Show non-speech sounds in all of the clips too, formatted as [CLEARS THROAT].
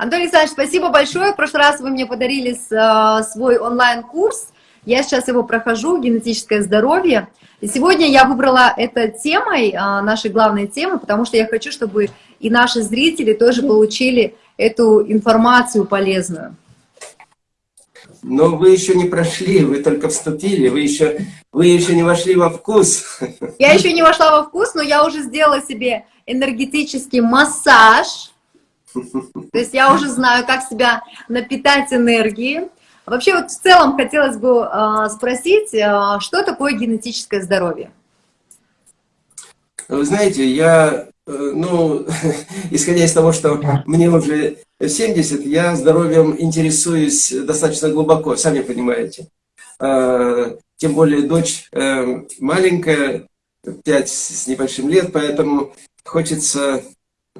Антон Александрович, спасибо большое. В прошлый раз вы мне подарили э, свой онлайн-курс. Я сейчас его прохожу, генетическое здоровье. И сегодня я выбрала это темой, э, нашей главной темой, потому что я хочу, чтобы и наши зрители тоже получили эту информацию полезную. Но вы еще не прошли, вы только вступили, вы еще, вы еще не вошли во вкус. Я еще не вошла во вкус, но я уже сделала себе энергетический массаж. То есть я уже знаю, как себя напитать энергией. Вообще вот в целом хотелось бы э, спросить, э, что такое генетическое здоровье? Вы знаете, я, э, ну, [LAUGHS] исходя из того, что мне уже 70, я здоровьем интересуюсь достаточно глубоко, сами понимаете. Э, тем более дочь э, маленькая, 5 с небольшим лет, поэтому хочется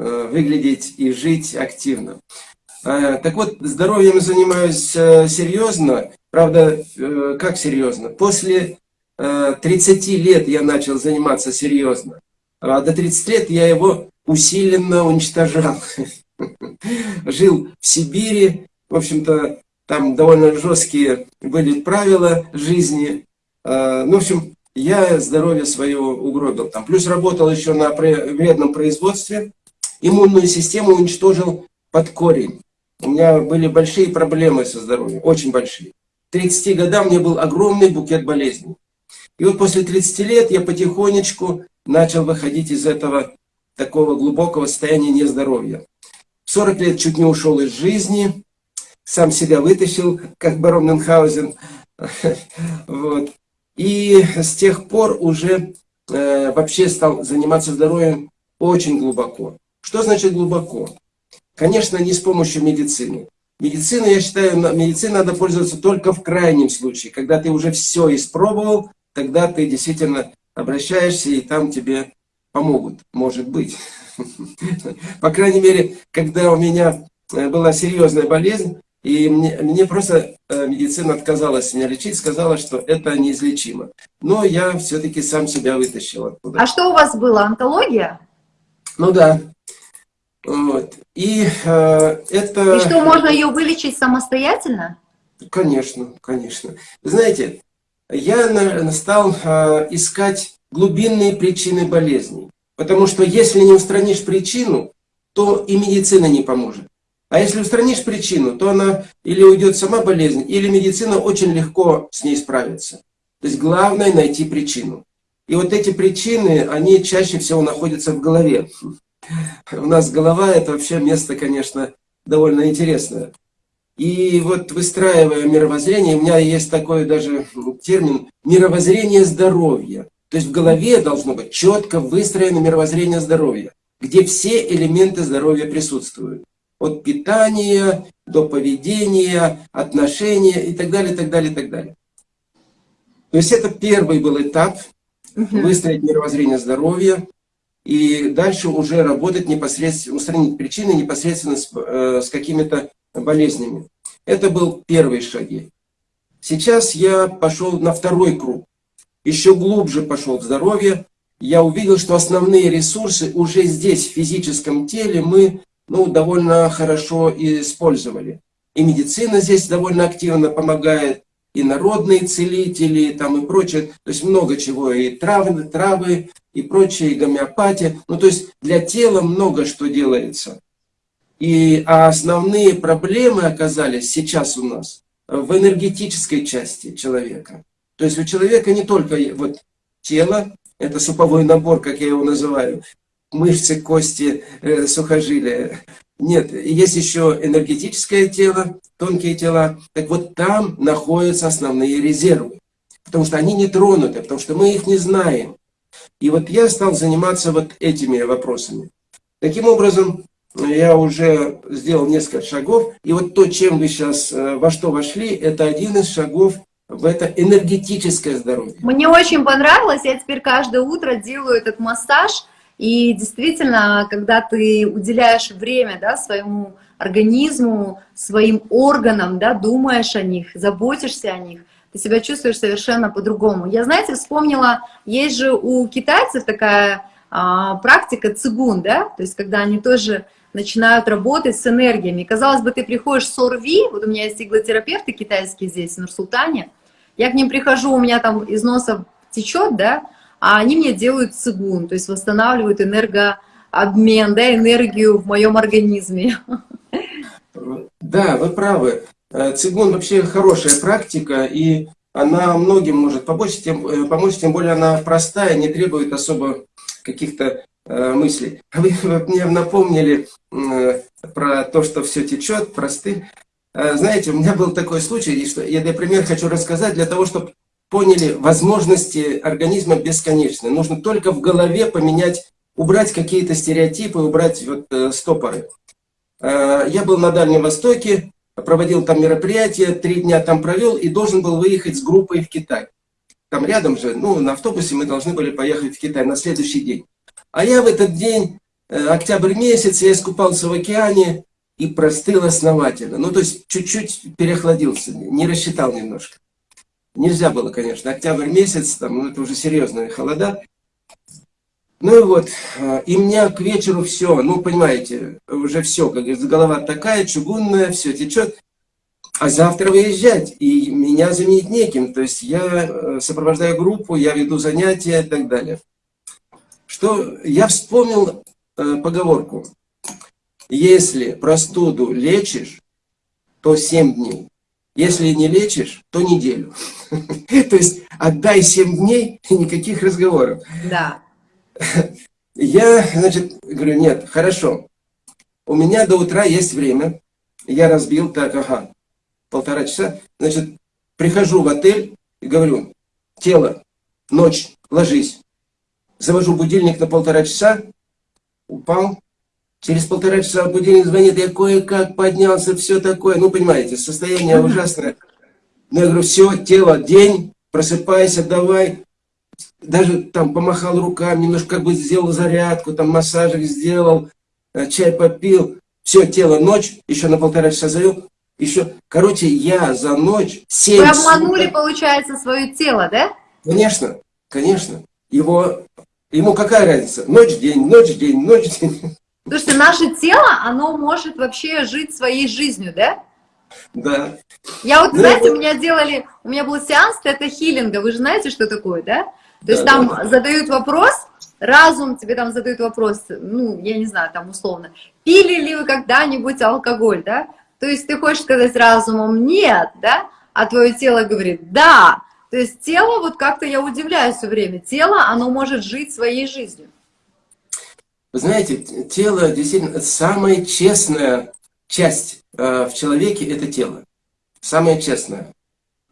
выглядеть и жить активно. Э, так вот, здоровьем занимаюсь э, серьезно. Правда, как серьезно? После 30 лет я начал заниматься серьезно. А до 30 лет я его усиленно уничтожал. [LAUGHS] Жил в Сибири. В общем-то, там довольно жесткие были правила жизни. Ну, в общем, я здоровье свое угробил. Там. Плюс работал еще на вредном производстве иммунную систему уничтожил под корень. У меня были большие проблемы со здоровьем, очень большие. К 30 годам у был огромный букет болезней. И вот после 30 лет я потихонечку начал выходить из этого такого глубокого состояния нездоровья. В 40 лет чуть не ушел из жизни, сам себя вытащил, как барон Мюнхгаузен. [LAUGHS] Вот. И с тех пор уже э, вообще стал заниматься здоровьем очень глубоко. Что значит глубоко? Конечно, не с помощью медицины. Медицина, я считаю, медициной надо пользоваться только в крайнем случае. Когда ты уже все испробовал, тогда ты действительно обращаешься, и там тебе помогут, может быть. [LAUGHS] По крайней мере, когда у меня э, была серьезная болезнь, и мне, мне просто э, медицина отказалась меня лечить, сказала, что это неизлечимо. Но я все-таки сам себя вытащил оттуда. А что у вас было, онкология? Ну да, вот. И э, это... И что, можно ее вылечить самостоятельно? Конечно, конечно. Знаете, я стал э, искать глубинные причины болезней. Потому что если не устранишь причину, то и медицина не поможет. А если устранишь причину, то она или уйдет сама болезнь, или медицина очень легко с ней справится. То есть главное найти причину. И вот эти причины, они чаще всего находятся в голове. У нас голова – это вообще место, конечно, довольно интересное. И вот выстраивая мировоззрение, у меня есть такой даже термин «мировоззрение здоровья». То есть в голове должно быть четко выстроено мировоззрение здоровья, где все элементы здоровья присутствуют. От питания до поведения, отношения и так далее, и так далее, и так далее. То есть это первый был этап, выстроить мировоззрение здоровья, и дальше уже работать непосредственно, устранить причины непосредственно с, э, с какими-то болезнями. Это был первый шаги. Сейчас я пошел на второй круг, еще глубже пошел в здоровье. Я увидел, что основные ресурсы уже здесь, в физическом теле, мы ну, довольно хорошо использовали. И медицина здесь довольно активно помогает, и народные целители, там и прочее, то есть много чего, и травы, травы, и прочее, и гомеопатия. Ну, то есть для тела много что делается. И, а основные проблемы оказались сейчас у нас в энергетической части человека. То есть у человека не только вот тело, это суповой набор, как я его называю, мышцы, кости, э, сухожилия, нет, есть еще энергетическое тело, тонкие тела. Так вот там находятся основные резервы. Потому что они не тронуты, потому что мы их не знаем. И вот я стал заниматься вот этими вопросами. Таким образом, я уже сделал несколько шагов. И вот то, чем вы сейчас, э, во что вошли, это один из шагов в это энергетическое здоровье. Мне очень понравилось. Я теперь каждое утро делаю этот массаж – и действительно, когда ты уделяешь время да, своему организму, своим органам, да, думаешь о них, заботишься о них, ты себя чувствуешь совершенно по-другому. Я, знаете, вспомнила, есть же у китайцев такая а, практика цигун, да, то есть когда они тоже начинают работать с энергиями. Казалось бы, ты приходишь с ОРВИ, вот у меня есть иглотерапевты китайские здесь, в Нур-Султане, я к ним прихожу, у меня там из носа течет, да, а они мне делают цигун, то есть восстанавливают энергообмен, да, энергию в моем организме. Да, вы правы. Э, цигун вообще хорошая практика, и она многим может помочь, тем, э, помочь, тем более она простая, не требует особо каких-то э, мыслей. [LAUGHS] Вы мне напомнили э, про то, что все течет, просты. Э, знаете, у меня был такой случай, что я, например, хочу рассказать для того, чтобы поняли, возможности организма бесконечны. Нужно только в голове поменять, убрать какие-то стереотипы, убрать вот, э, стопоры. Э, я был на Дальнем Востоке, проводил там мероприятие, три дня там провел и должен был выехать с группой в Китай. Там рядом же, ну, на автобусе мы должны были поехать в Китай на следующий день. А я в этот день, э, октябрь месяц, я искупался в океане и простыл основательно. Ну, то есть чуть-чуть переохладился, не рассчитал немножко. Нельзя было, конечно, октябрь месяц, там, ну, это уже серьезные холода. Ну и вот, э, и меня к вечеру все, ну, понимаете, уже все, как говорится, голова такая, чугунная, все течет. А завтра выезжать, и меня заменить неким. То есть я э, сопровождаю группу, я веду занятия и так далее. Что я вспомнил э, поговорку. Если простуду лечишь, то 7 дней. Если не лечишь, то неделю. [LAUGHS] То есть отдай 7 дней и никаких разговоров. Да. Я, значит, говорю, нет, хорошо. У меня до утра есть время. Я разбил, так, ага, полтора часа. Значит, прихожу в отель и говорю, тело, ночь, ложись. Завожу будильник на полтора часа, упал. Через полтора часа будильник звонит, я кое-как поднялся, все такое. Ну, понимаете, состояние ужасное. Но я говорю, все, тело, день, просыпайся, давай. Даже там помахал руками, немножко как бы сделал зарядку, там массажик сделал, э, чай попил. Все, тело, ночь, еще на полтора часа завел, еще, короче, я за ночь 7 Вы обманули, суток... получается, свое тело, да? Конечно, конечно. Его, ему какая разница? Ночь-день, ночь-день, ночь-день. Слушайте, наше тело, оно может вообще жить своей жизнью, да? Да. Я вот, ну, знаете, у меня делали, у меня был сеанс тета-хиллинга, вы же знаете, что такое, да? То да, есть там да. задают вопрос, разум тебе там задают вопрос, ну, я не знаю, там условно, пили ли вы когда-нибудь алкоголь, да? То есть ты хочешь сказать разумом «нет», да? А твое тело говорит «да». То есть тело, вот как-то я удивляюсь все время, тело, оно может жить своей жизнью. Вы знаете, тело действительно самая честная часть э, в человеке – это тело. Самая честная.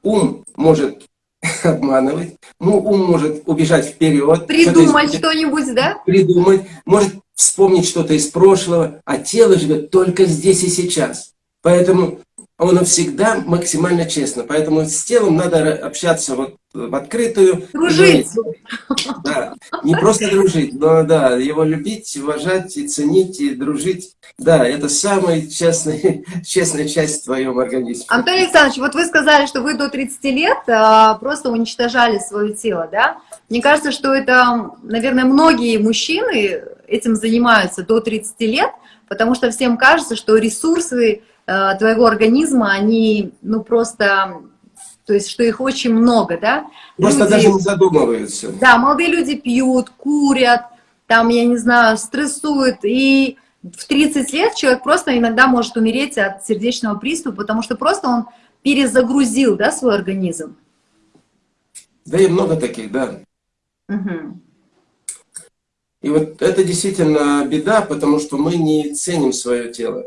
Ум может [LAUGHS] обманывать, ну, ум может убежать вперед. Придумать что-нибудь, да? Придумать, может вспомнить что-то из прошлого, а тело живет только здесь и сейчас. Поэтому он всегда максимально честно. Поэтому с телом надо общаться вот в открытую. Дружить. Да, не просто дружить, но да, его любить, уважать и ценить, и дружить. Да, это самая честная, [LAUGHS] честная часть в твоем организме. Антон Александрович, вот вы сказали, что вы до 30 лет а, просто уничтожали свое тело, да? Мне кажется, что это, наверное, многие мужчины этим занимаются до 30 лет, потому что всем кажется, что ресурсы твоего организма, они, ну, просто, то есть, что их очень много, да? Просто люди, даже не задумываются. Да, молодые люди пьют, курят, там, я не знаю, стрессуют, и в 30 лет человек просто иногда может умереть от сердечного приступа, потому что просто он перезагрузил, да, свой организм. Да и много таких, да. Угу. И вот это действительно беда, потому что мы не ценим свое тело.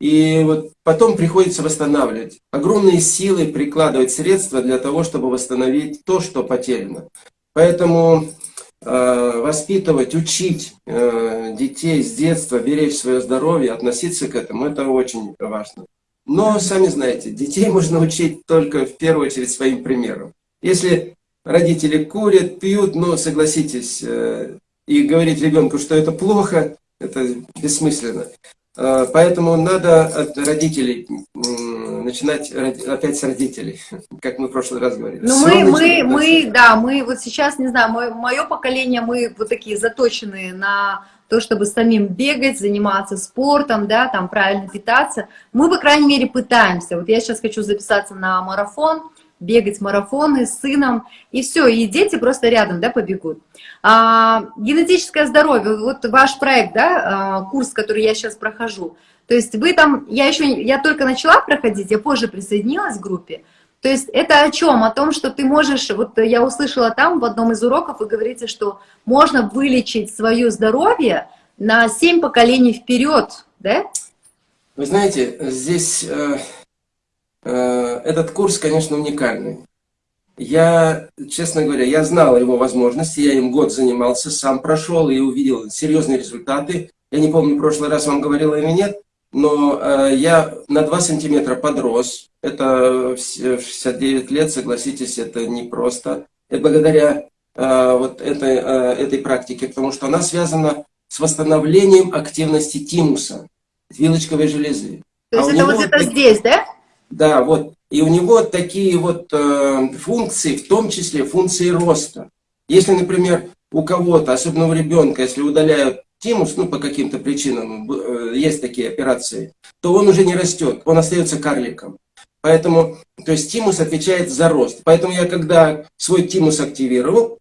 И вот потом приходится восстанавливать. Огромные силы прикладывать средства для того, чтобы восстановить то, что потеряно. Поэтому э, воспитывать, учить э, детей с детства, беречь свое здоровье, относиться к этому, это очень важно. Но, сами знаете, детей [LAUGHS] можно учить только в первую очередь своим примером. Если родители курят, пьют, ну, согласитесь, э, и говорить ребенку, что это плохо, это бессмысленно. Э, поэтому надо от родителей начинать опять с родителей, [LAUGHS] как мы в прошлый раз говорили. Ну мы, мы, мы, да, мы вот сейчас, не знаю, мое, мое поколение, мы вот такие заточенные на то, чтобы самим бегать, заниматься спортом, да, там правильно питаться. Мы, по крайней мере, пытаемся. Вот я сейчас хочу записаться на марафон, бегать марафоны с сыном, и все, и дети просто рядом, да, побегут. А, генетическое здоровье, вот ваш проект, да, а, курс, который я сейчас прохожу, то есть вы там, я еще, я только начала проходить, я позже присоединилась к группе, то есть это о чем? О том, что ты можешь, вот я услышала там в одном из уроков, вы говорите, что можно вылечить свое здоровье на 7 поколений вперед, да? Вы знаете, здесь э, этот курс, конечно, уникальный. Я, честно говоря, я знал его возможности, я им год занимался, сам прошел и увидел серьезные результаты. Я не помню, в прошлый раз вам говорила или нет, но э, я на 2 сантиметра подрос. Это в 69 лет, согласитесь, это непросто. И благодаря э, вот этой, э, этой практике, потому что она связана с восстановлением активности тимуса, вилочковой железы. То есть а это вот это здесь, да? Да, вот. И у него такие вот э, функции, в том числе функции роста. Если, например, у кого-то, особенно у ребенка, если удаляют тимус, ну, по каким-то причинам, э, есть такие операции, то он уже не растет, он остается карликом. Поэтому, то есть тимус отвечает за рост. Поэтому я, когда свой тимус активировал,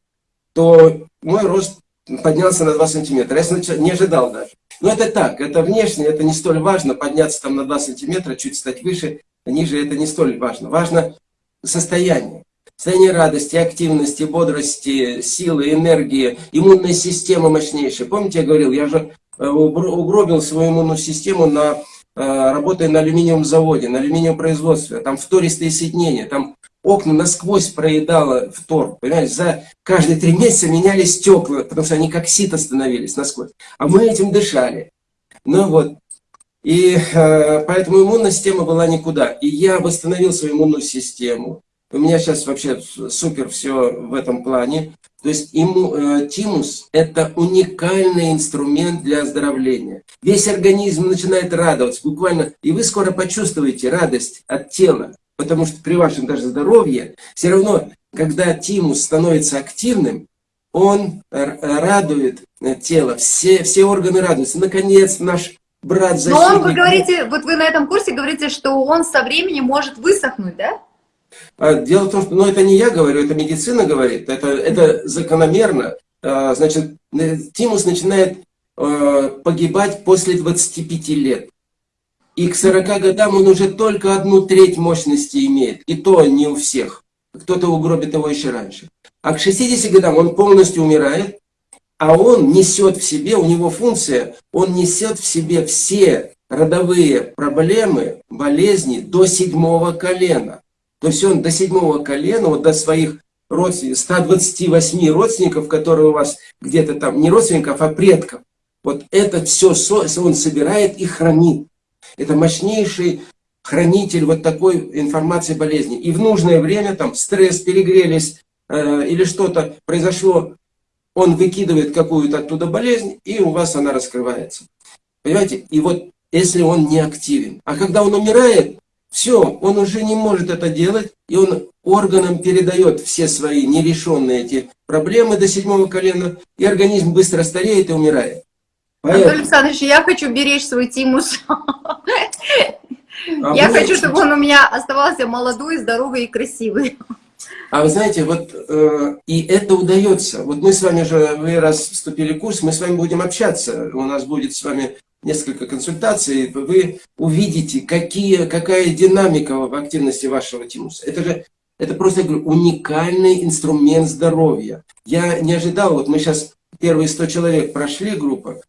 то мой рост поднялся на 2 сантиметра. Я не ожидал даже. Но это так, это внешне, это не столь важно, подняться там на 2 сантиметра, чуть стать выше, ниже, это не столь важно. Важно состояние. Состояние радости, активности, бодрости, силы, энергии, иммунная система мощнейшая. Помните, я говорил, я же э, угробил свою иммунную систему, на, э, работая на алюминиевом заводе, на алюминиевом производстве. Там втористые соединения, там окна насквозь проедало втор. Понимаете, за каждые три месяца меняли стекла, потому что они как сито становились насквозь. А мы этим дышали. Ну вот. И э, поэтому иммунная система была никуда. И я восстановил свою иммунную систему. У меня сейчас вообще супер все в этом плане. То есть иму, э, тимус – это уникальный инструмент для оздоровления. Весь организм начинает радоваться, буквально, и вы скоро почувствуете радость от тела. Потому что при вашем даже здоровье, все равно, когда тимус становится активным, он радует э, тело, все, все органы радуются. Наконец, наш брат защитник... Но он, вы говорите, вот вы на этом курсе говорите, что он со временем может высохнуть, да? А, дело в том, что, ну, это не я говорю, это медицина говорит, это, это закономерно. А, значит, э, тимус начинает э, погибать после 25 лет. И к 40 годам он уже только одну треть мощности имеет. И то не у всех. Кто-то угробит его еще раньше. А к 60 годам он полностью умирает, а он несет в себе, у него функция, он несет в себе все родовые проблемы, болезни до седьмого колена. То есть он до седьмого колена, вот до своих родственников, 128 родственников, которые у вас где-то там, не родственников, а предков, вот это все он собирает и хранит. Это мощнейший хранитель вот такой информации болезни. И в нужное время, там, стресс, перегрелись э, или что-то произошло, он выкидывает какую-то оттуда болезнь, и у вас она раскрывается. Понимаете? И вот если он не активен. А когда он умирает, все, он уже не может это делать, и он органам передает все свои нерешенные эти проблемы до седьмого колена, и организм быстро стареет и умирает. Поэтому... Анатолий Александрович, я хочу беречь свой тимус. А я хочу, чтобы он у меня оставался молодой, здоровый и красивый. А вы знаете, вот э, и это удается. Вот мы с вами же, вы раз вступили в курс, мы с вами будем общаться. У нас будет с вами несколько консультаций. Вы увидите, какие, какая динамика в активности вашего тимуса. Это же это просто, я говорю, уникальный инструмент здоровья. Я не ожидал, вот мы сейчас первые 100 человек прошли группа,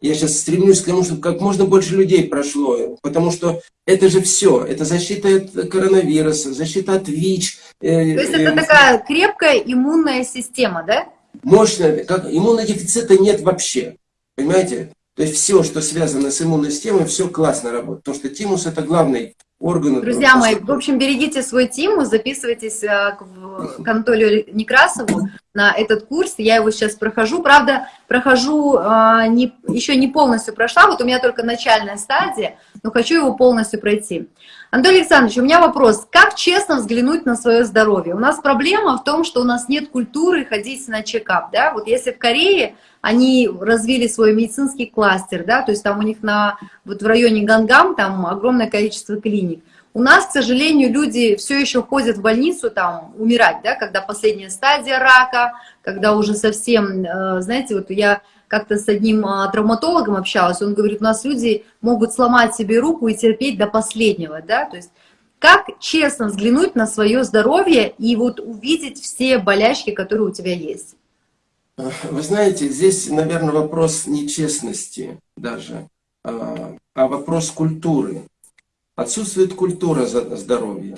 я сейчас стремлюсь к тому, чтобы как можно больше людей прошло, потому что это же все. Это защита от коронавируса, защита от ВИЧ. Э, То есть это э, такая крепкая иммунная система, да? Мощная. Как, иммунодефицита нет вообще. Понимаете? То есть все, что связано с иммунной системой, все классно работает. Потому что тимус это главный орган. Друзья мои, в общем, берегите свой тимус, записывайтесь э, к Анатолию Некрасову, на этот курс, я его сейчас прохожу, правда, прохожу, а, не, еще не полностью прошла, вот у меня только начальная стадия, но хочу его полностью пройти. Анатолий Александрович, у меня вопрос, как честно взглянуть на свое здоровье? У нас проблема в том, что у нас нет культуры ходить на чекап, да, вот если в Корее они развили свой медицинский кластер, да, то есть там у них на, вот в районе Гангам там огромное количество клиник, у нас, к сожалению, люди все еще ходят в больницу там умирать, да, когда последняя стадия рака, когда уже совсем, э, знаете, вот я как-то с одним а, травматологом общалась, он говорит, у нас люди могут сломать себе руку и терпеть до последнего, да, то есть как честно взглянуть на свое здоровье и вот увидеть все болячки, которые у тебя есть? Вы знаете, здесь, наверное, вопрос нечестности даже, а, а вопрос культуры. Отсутствует культура здоровья,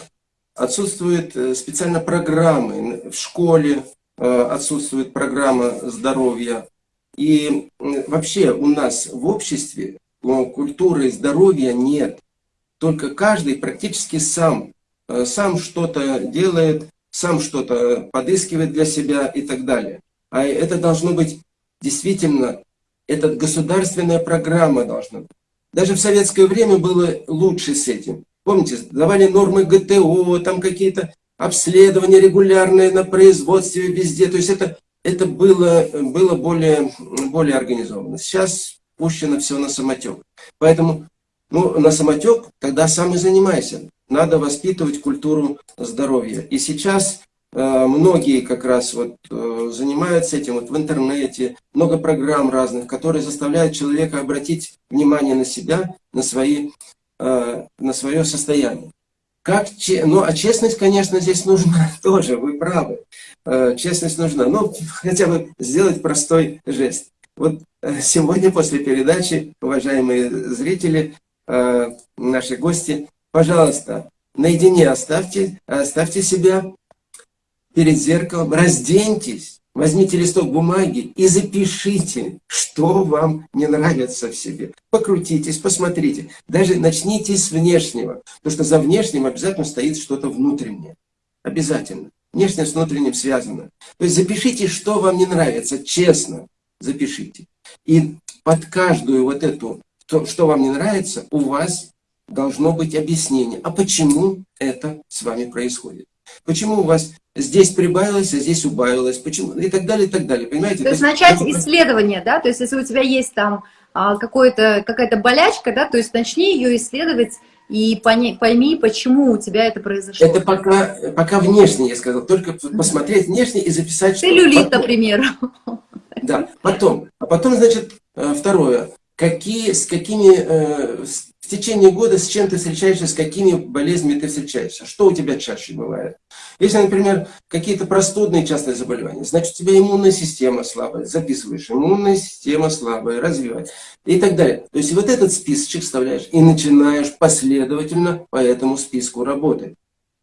отсутствуют э, специально программы в школе, э, отсутствует программа здоровья. И вообще у нас в обществе культуры здоровья нет. Только каждый практически сам, э, сам что-то делает, сам что-то подыскивает для себя и так далее. А это должно быть действительно, это государственная программа должна быть. Даже в советское время было лучше с этим. Помните, давали нормы ГТО, там какие-то обследования регулярные на производстве везде. То есть это, это было, было более, более организовано. Сейчас пущено все на самотек. Поэтому ну, на самотек тогда сам и занимайся. Надо воспитывать культуру здоровья. И сейчас Э, многие как раз вот э, занимаются этим вот в интернете, много программ разных, которые заставляют человека обратить внимание на себя, на, свои, э, на свое состояние. Как, ну, а честность, конечно, здесь нужна [LAUGHS] тоже, вы правы. Честность нужна. Ну, хотя бы сделать простой жест. Вот сегодня после передачи, уважаемые зрители, наши гости, пожалуйста, наедине оставьте, оставьте себя перед зеркалом, разденьтесь, возьмите листок бумаги и запишите, что вам не нравится в себе. Покрутитесь, посмотрите. Даже начните с внешнего, потому что за внешним обязательно стоит что-то внутреннее. Обязательно. Внешнее с внутренним связано. То есть запишите, что вам не нравится, честно запишите. И под каждую вот эту, то, что вам не нравится, у вас должно быть объяснение, а почему это с вами происходит. Почему у вас здесь прибавилось, а здесь убавилось, почему, и так далее, и так далее, понимаете? То есть начать исследование, да, то есть если у тебя есть там а, какая-то болячка, да, то есть начни ее исследовать и пойми, почему у тебя это произошло. Это пока, пока внешне, я сказал, только посмотреть внешне и записать, Целлюлит, потом, например. Да, потом, а потом, значит, э, второе, какие, с какими, э, в течение года с чем ты встречаешься, с какими болезнями ты встречаешься, что у тебя чаще бывает. Если, например, какие-то простудные частые заболевания, значит, у тебя иммунная система слабая, записываешь, иммунная система слабая, развивать и так далее. То есть вот этот списочек вставляешь и начинаешь последовательно по этому списку работать.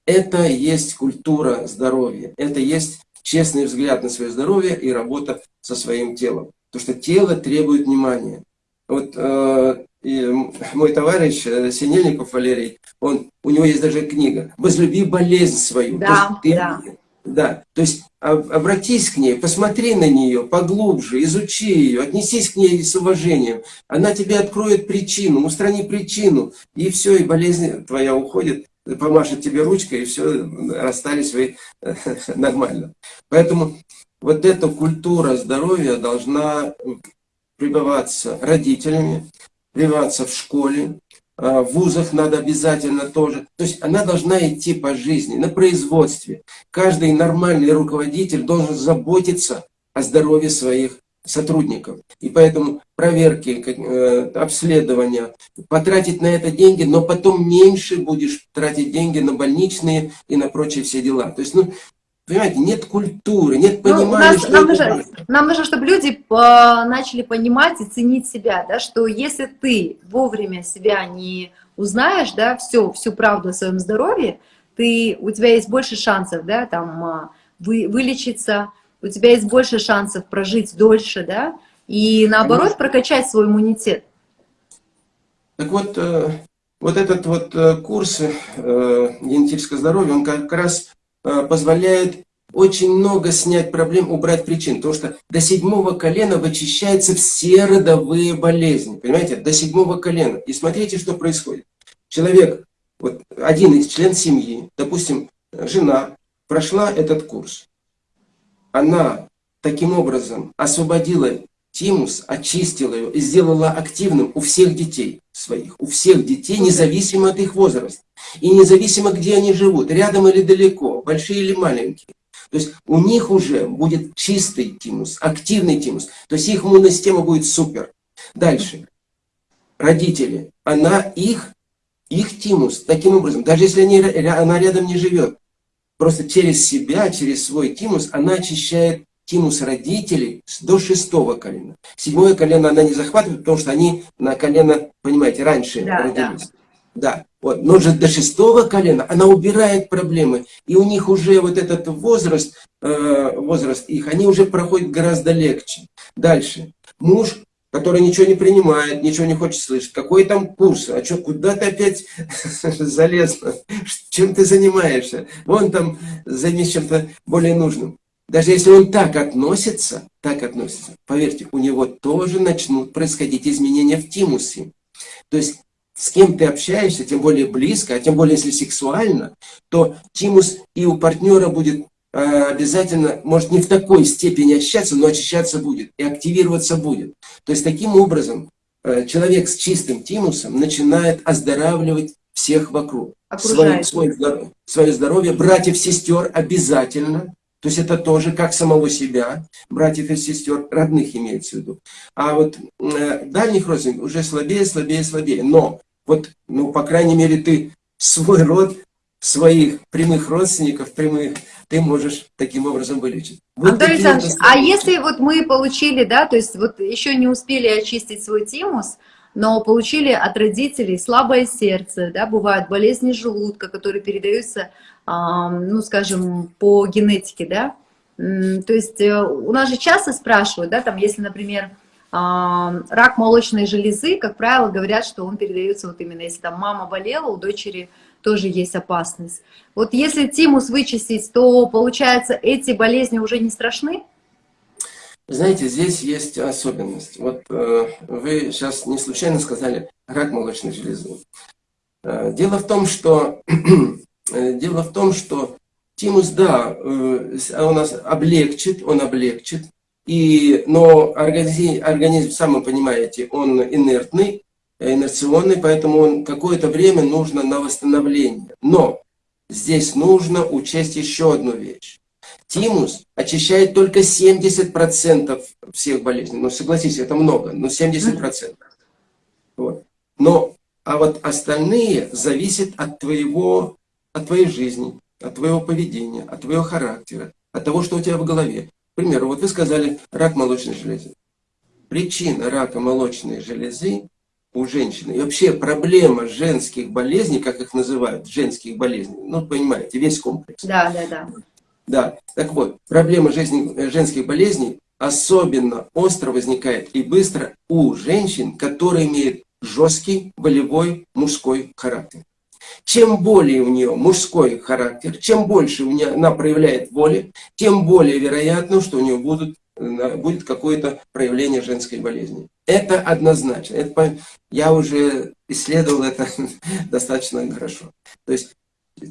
Это есть культура здоровья, это есть честный взгляд на свое здоровье и работа со своим телом. Потому что тело требует внимания. Вот э, и мой товарищ э, Синельников Валерий, он, у него есть даже книга «Возлюби болезнь свою». Да, ты, да. Да, то есть обратись к ней, посмотри на нее поглубже, изучи ее, отнесись к ней с уважением. Она тебе откроет причину, устрани причину, и все, и болезнь твоя уходит, помашет тебе ручкой, и все, расстались вы [LAUGHS] нормально. Поэтому вот эта культура здоровья должна прибываться родителями, прививаться в школе, а, в вузах надо обязательно тоже. То есть она должна идти по жизни, на производстве. Каждый нормальный руководитель должен заботиться о здоровье своих сотрудников. И поэтому проверки, э, обследования, потратить на это деньги, но потом меньше будешь тратить деньги на больничные и на прочие все дела. То есть, ну, Понимаете, нет культуры, нет ну, понимания, нас, что нам, нужно, нам нужно, чтобы люди по, начали понимать и ценить себя, да, что если ты вовремя себя не узнаешь, да, все, всю правду о своем здоровье, ты, у тебя есть больше шансов, да, там, а, вы, вылечиться, у тебя есть больше шансов прожить дольше, да, и наоборот Конечно. прокачать свой иммунитет. Так вот, э, вот этот вот э, курс э, генетического здоровья, он как раз Э, позволяет очень много снять проблем, убрать причин. Потому что до седьмого колена вычищаются все родовые болезни. Понимаете? До седьмого колена. И смотрите, что происходит. Человек, вот один из член семьи, допустим, жена, прошла этот курс. Она таким образом освободила тимус, очистила ее и сделала активным у всех детей своих. У всех детей, независимо от их возраста. И независимо, где они живут, рядом или далеко, большие или маленькие. То есть у них уже будет чистый тимус, активный тимус. То есть их иммунная система будет супер. Дальше. Родители. Она их, их тимус, таким образом, даже если они, она рядом не живет, просто через себя, через свой тимус, она очищает тимус родителей до шестого колена. Седьмое колено она не захватывает, потому что они на колено, понимаете, раньше да, родились. Да. да. Вот. Но же до шестого колена она убирает проблемы. И у них уже вот этот возраст, э, возраст их, они уже проходят гораздо легче. Дальше. Муж, который ничего не принимает, ничего не хочет слышать. Какой там курс? А что, куда ты опять [LAUGHS] залез? Чем ты занимаешься? Вон там займись чем-то более нужным. Даже если он так относится, так относится, поверьте, у него тоже начнут происходить изменения в тимусе. То есть с кем ты общаешься, тем более близко, а тем более если сексуально, то тимус и у партнера будет э, обязательно, может не в такой степени очищаться, но очищаться будет и активироваться будет. То есть таким образом э, человек с чистым тимусом начинает оздоравливать всех вокруг. Свое, свое, свое здоровье, братьев, сестер обязательно, то есть это тоже как самого себя, братьев и сестер, родных имеется в виду. А вот э, дальних родственников уже слабее, слабее, слабее. Но вот, ну, по крайней мере, ты свой род, своих прямых родственников, прямых, ты можешь таким образом вылечить. Вот Антон Александрович, а если вот мы получили, да, то есть вот еще не успели очистить свой тимус, но получили от родителей слабое сердце, да, бывают болезни желудка, которые передаются, ну, скажем, по генетике, да, то есть э, у нас же часто спрашивают, да, там, если, например, рак молочной железы, как правило, говорят, что он передается вот именно, если там мама болела, у дочери тоже есть опасность. Вот если тимус вычистить, то, получается, эти болезни уже не страшны? Знаете, здесь есть особенность. Вот э, вы сейчас не случайно сказали рак молочной железы. Э, дело в том, что [CLEARS THROAT] дело в том, что тимус, да, э, он нас облегчит, он облегчит, и, но организм, организм, сам вы понимаете, он инертный, инерционный, поэтому он какое-то время нужно на восстановление. Но здесь нужно учесть еще одну вещь. Тимус очищает только 70% всех болезней. Ну, согласитесь, это много, но 70%. Вот. Но, а вот остальные зависят от твоего, от твоей жизни, от твоего поведения, от твоего характера, от того, что у тебя в голове. К примеру, вот вы сказали рак молочной железы. Причина рака молочной железы у женщины. И вообще проблема женских болезней, как их называют, женских болезней, ну, понимаете, весь комплекс. Да, да, да. Да, так вот, проблема жизни, женских болезней особенно остро возникает и быстро у женщин, которые имеют жесткий, волевой, мужской характер. Чем более у нее мужской характер, чем больше у нее она проявляет воли, тем более вероятно, что у нее будут, э, будет какое-то проявление женской болезни. Это однозначно. Это, я уже исследовал это [LAUGHS] достаточно хорошо. То есть,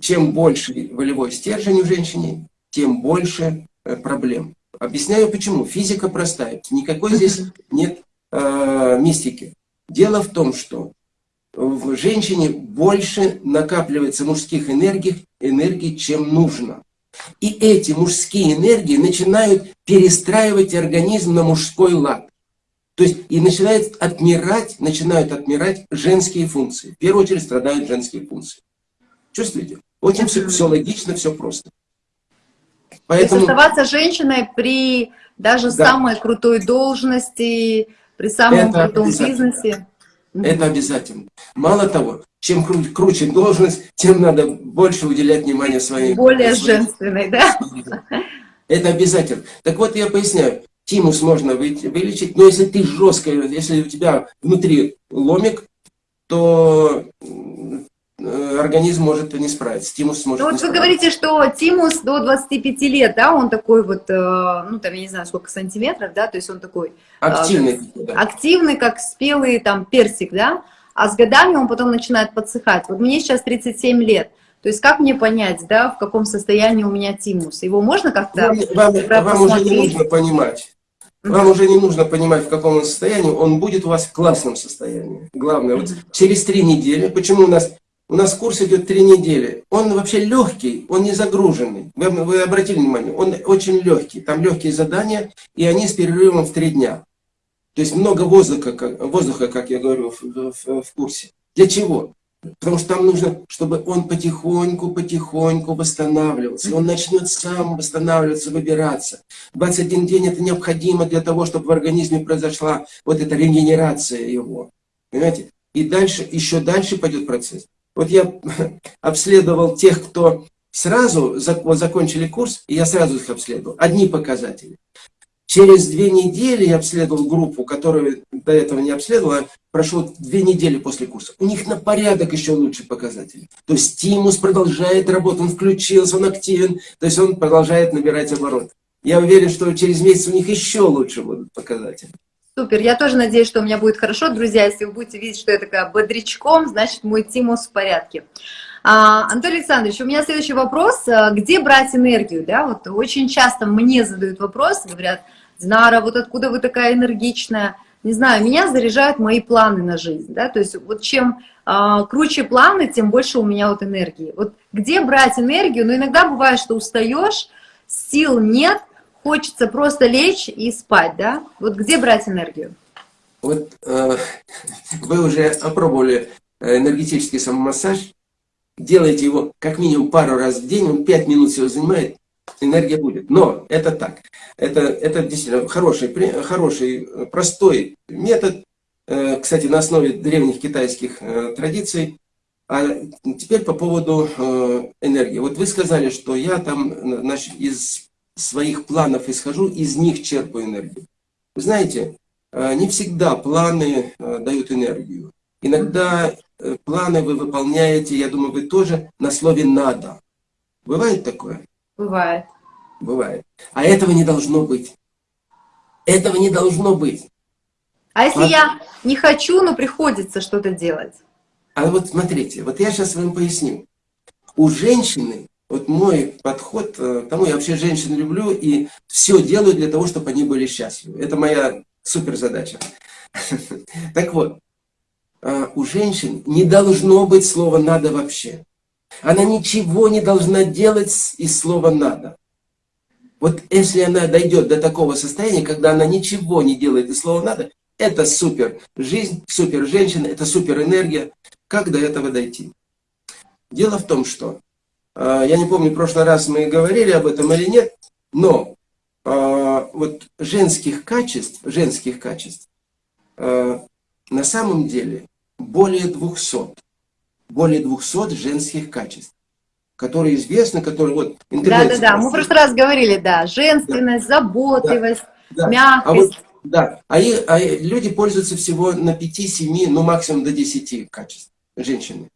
чем больше волевой стержень у женщины, тем больше э, проблем. Объясняю почему. Физика простая. Никакой здесь [LAUGHS] нет э, мистики. Дело в том, что в женщине больше накапливается мужских энергий, энергий, чем нужно. И эти мужские энергии начинают перестраивать организм на мужской лад. То есть и начинает отмирать, начинают отмирать женские функции. В первую очередь страдают женские функции. Чувствуете? Очень все, все логично, все просто. Поэтому... То есть оставаться женщиной при даже да. самой крутой должности, при самом Это крутом бизнесе. Это обязательно. Мало того, чем кру круче должность, тем надо больше уделять внимание своей... Более своей... женственной, да? Это обязательно. Так вот, я поясняю. Тимус можно вылечить, но если ты жестко, если у тебя внутри ломик, то организм может не справиться, тимус может ну, вот справиться. вы говорите, что тимус до 25 лет, да, он такой вот, э, ну, там, я не знаю, сколько сантиметров, да, то есть он такой... э, Активный. как, да. Активный, как спелый, там, персик, да, а с годами он потом начинает подсыхать. Вот мне сейчас 37 лет, то есть как мне понять, да, в каком состоянии у меня тимус? Его можно как-то Вам, вам, вам уже не нужно понимать. Вам уже не нужно понимать, в каком он состоянии, он будет у вас в классном состоянии. Главное, вот через три недели, почему у нас, у нас курс идет три недели, он вообще легкий, он не загруженный. Вы, вы обратили внимание, он очень легкий, там легкие задания, и они с перерывом в три дня. То есть много воздуха, как, воздуха, как я говорю, в, в, в курсе. Для чего? Потому что там нужно, чтобы он потихоньку, потихоньку восстанавливался. Он начнет сам восстанавливаться, выбираться. 21 день это необходимо для того, чтобы в организме произошла вот эта регенерация его. Понимаете? И дальше, еще дальше пойдет процесс. Вот я [LAUGHS] обследовал тех, кто сразу закончили курс, и я сразу их обследовал. Одни показатели. Через две недели я обследовал группу, которую до этого не обследовала, прошло две недели после курса. У них на порядок еще лучше показатели. То есть стимус продолжает работать, он включился, он активен, то есть он продолжает набирать оборот. Я уверен, что через месяц у них еще лучше будут показатели. Супер, я тоже надеюсь, что у меня будет хорошо. Друзья, если вы будете видеть, что я такая бодрячком, значит мой тимус в порядке. А, Анатолий Александрович, у меня следующий вопрос. Где брать энергию? Да, вот очень часто мне задают вопрос, говорят, Динара, вот откуда вы такая энергичная? Не знаю, меня заряжают мои планы на жизнь, да, то есть вот чем э, круче планы, тем больше у меня вот энергии. Вот где брать энергию? Ну, иногда бывает, что устаешь, сил нет, хочется просто лечь и спать, да? Вот где брать энергию? Вот э, вы уже опробовали энергетический самомассаж, делайте его как минимум пару раз в день, он 5 минут всего занимает, энергия будет. Но это так. Это, это действительно хороший, хороший, простой метод, э, кстати, на основе древних китайских э, традиций. А теперь по поводу э, энергии. Вот вы сказали, что я там значит, из своих планов исхожу, из них черпаю энергию. Вы знаете, не всегда планы дают энергию. Иногда планы вы выполняете, я думаю, вы тоже на слове «надо». Бывает такое? Бывает. Бывает. А этого не должно быть. Этого не должно быть. А если а... я не хочу, но приходится что-то делать? А вот смотрите, вот я сейчас вам поясню. У женщины, вот мой подход к тому, я вообще женщин люблю и все делаю для того, чтобы они были счастливы. Это моя супер задача. [LAUGHS] Так вот, а, у женщин не должно быть слова «надо» вообще. Она ничего не должна делать из слова «надо». Вот если она дойдет до такого состояния, когда она ничего не делает из слова «надо», это супер жизнь, супер женщина, это супер энергия. Как до этого дойти? Дело в том, что, э, я не помню, в прошлый раз мы говорили об этом или нет, но э, вот женских качеств, женских качеств э, на самом деле более 200 более 200 женских качеств, которые известны, которые вот... Да-да-да, мы в прошлый раз говорили, да, женственность, да. заботливость, да. мягкость. А вот, да, а, и, а люди пользуются всего на 5-7, ну максимум до 10 качеств, женщины.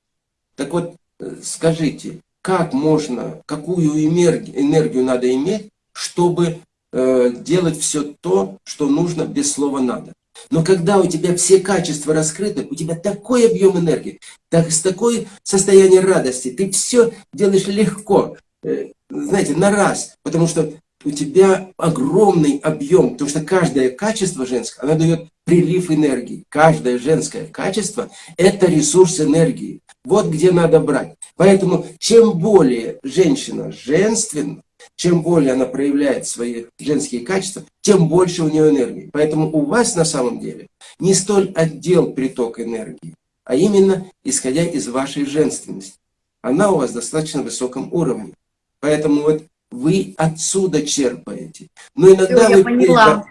Так вот, э, скажите, как можно, какую энергию, надо иметь, чтобы э, делать все то, что нужно без слова «надо»? Но когда у тебя все качества раскрыты, у тебя такой объем энергии, так, с такой состояние радости, ты все делаешь легко, э, знаете, на раз, потому что у тебя огромный объем, потому что каждое качество женское, оно дает прилив энергии. Каждое женское качество – это ресурс энергии. Вот где надо брать. Поэтому чем более женщина женственна, чем более она проявляет свои женские качества, тем больше у нее энергии. Поэтому у вас на самом деле не столь отдел приток энергии, а именно исходя из вашей женственности. Она у вас достаточно высоком уровне. Поэтому вот вы отсюда черпаете. Но иногда Все, вы... Я поняла.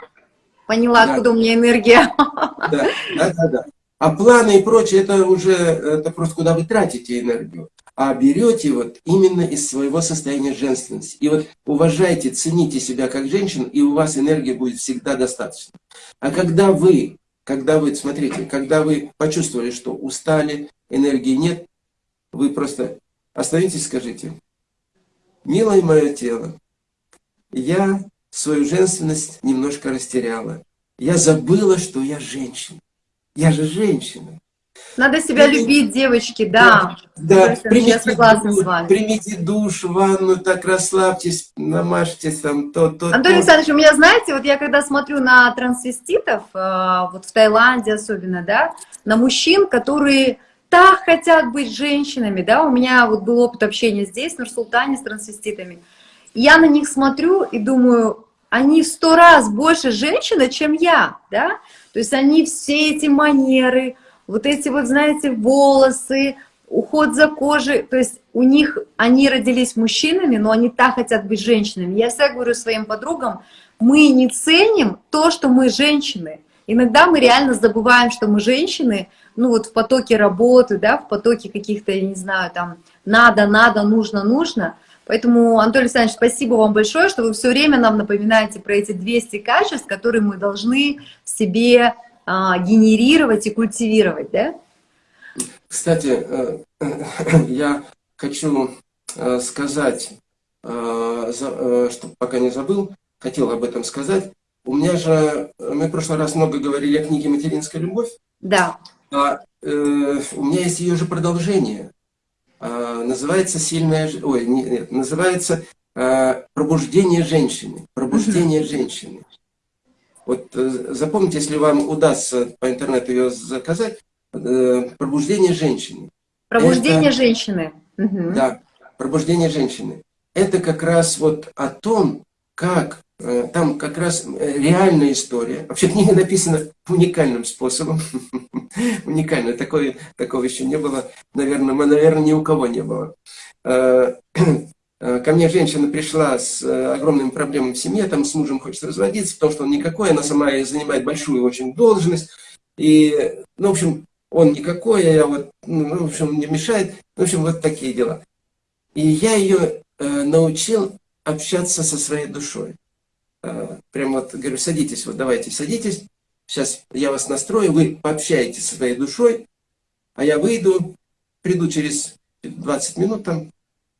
Поняла, да. откуда у меня энергия. [LAUGHS] Да, да, да, да. А планы и прочее, это уже это просто куда вы тратите энергию а берете вот именно из своего состояния женственности. И вот уважайте, цените себя как женщину, и у вас энергии будет всегда достаточно. А когда вы, когда вы, смотрите, когда вы почувствовали, что устали, энергии нет, вы просто остановитесь, скажите, милое мое тело, я свою женственность немножко растеряла. Я забыла, что я женщина. Я же женщина. Надо себя примите, любить, девочки, да. Да, да. Примите, согласна душ, с вами. Примите душ, ванну, так расслабьтесь, намажьтесь там то, то, Антон то. Александрович, у меня, знаете, вот я когда смотрю на трансвеститов, э, вот в Таиланде особенно, да, на мужчин, которые так хотят быть женщинами, да, у меня вот был опыт общения здесь, в Нур-Султане, с трансвеститами, я на них смотрю и думаю, они в сто раз больше женщины, чем я, да, то есть они все эти манеры, вот эти вот, знаете, волосы, уход за кожей, то есть у них, они родились мужчинами, но они так хотят быть женщинами. Я всегда говорю своим подругам, мы не ценим то, что мы женщины. Иногда мы реально забываем, что мы женщины, ну вот в потоке работы, да, в потоке каких-то, я не знаю, там, надо, надо, нужно, нужно. Поэтому, Анатолий Александрович, спасибо вам большое, что вы все время нам напоминаете про эти 200 качеств, которые мы должны в себе а, генерировать и культивировать, да? Кстати, э, [CLEARS THROAT] я хочу э, сказать, э, что пока не забыл, хотел об этом сказать. У меня же, мы в прошлый раз много говорили о книге «Материнская любовь». Да. А, э, у меня есть ее же продолжение. А, называется «Сильная...» Ой, нет, называется а, «Пробуждение женщины». «Пробуждение женщины». Вот э, запомните, если вам удастся по интернету ее заказать, э, пробуждение женщины. Пробуждение Это, женщины. Да, пробуждение женщины. Это как раз вот о том, как там как раз реальная история. Вообще книга написана уникальным способом. [LAUGHS] Уникально. Такое, такого еще не было. Наверное, наверное, ни у кого не было. [CLEARS THROAT] Э, ко мне женщина пришла с э, огромными проблемами в семье, там с мужем хочет разводиться, потому что он никакой, она сама занимает большую очень должность. И, ну, в общем, он никакой, а я вот, ну, в общем, не мешает. В общем, вот такие дела. И я ее э, научил общаться со своей душой. Э, прям вот говорю, садитесь, вот давайте садитесь. Сейчас я вас настрою, вы пообщаетесь со своей душой, а я выйду, приду через 20 минут там,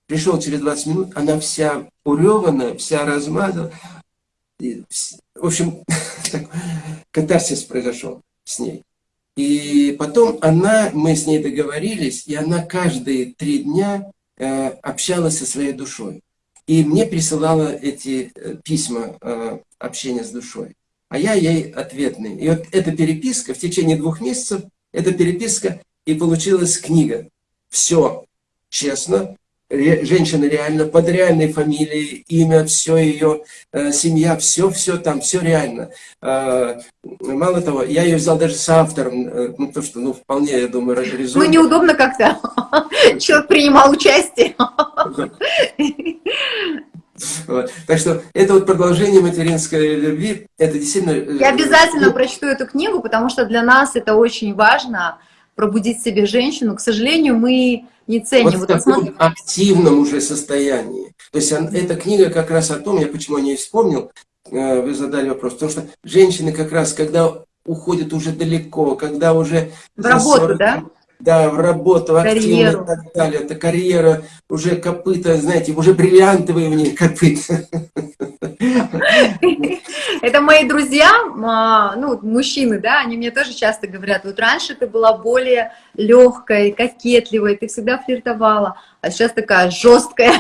Пришел через 20 минут, она вся уреванная, вся размазана. В общем, [LAUGHS] катарсис произошел с ней. И потом она, мы с ней договорились, и она каждые три дня э, общалась со своей душой. И мне присылала эти э, письма э, общения с душой. А я ей ответный. И вот эта переписка в течение двух месяцев, эта переписка, и получилась книга. Все честно, женщина реально, под реальной фамилией, имя, все ее, э, семья, все-все там, все реально. Э, мало того, я ее взял даже с автором, э, ну, то, что, ну, вполне, я думаю, резонно. Ну, неудобно как-то. [LAUGHS] Человек принимал участие. Вот. Так что это вот продолжение материнской любви, это действительно... Э, я обязательно прочту эту книгу, потому что для нас это очень важно, пробудить в себе женщину. К сожалению, мы не ценим. Вот в таком вот активном уже состоянии. То есть эта книга как раз о том, я почему о ней вспомнил, э, вы задали вопрос, потому что женщины как раз, когда уходят уже далеко, когда уже... В работу, 40, да? Да, в работу, активно и так далее. Это карьера, уже копыта, знаете, уже бриллиантовые у них копыта. Это мои друзья, а, ну, мужчины, да, они мне тоже часто говорят, вот раньше ты была более легкой, кокетливой, ты всегда флиртовала, а сейчас такая жесткая.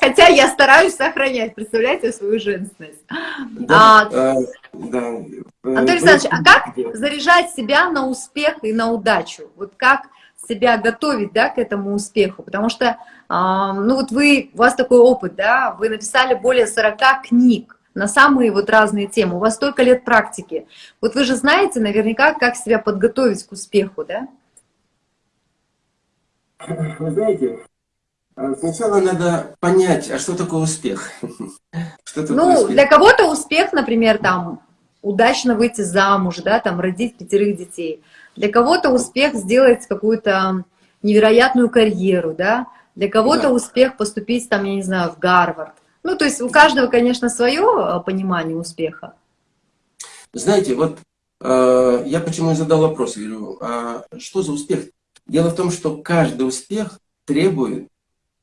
Хотя я стараюсь сохранять, представляете, свою женственность. Да, а, а, да. Анатолий Александрович, а как заряжать себя на успех и на удачу? Вот как себя готовить, да, к этому успеху? Потому что, а, ну вот вы, у вас такой опыт, да, вы написали более 40 книг на самые вот разные темы, у вас столько лет практики. Вот вы же знаете наверняка, как себя подготовить к успеху, да? Вы знаете, а сначала надо понять, а что такое успех? [LAUGHS] Что такое ну, успех? для кого-то успех, например, там, удачно выйти замуж, да, там, родить пятерых детей. Для кого-то успех сделать какую-то невероятную карьеру, да. Для кого-то да. успех поступить, там, я не знаю, в Гарвард. Ну, то есть у каждого, конечно, свое а, понимание успеха. Знаете, вот э, я почему и задал вопрос, говорю, а что за успех? Дело в том, что каждый успех требует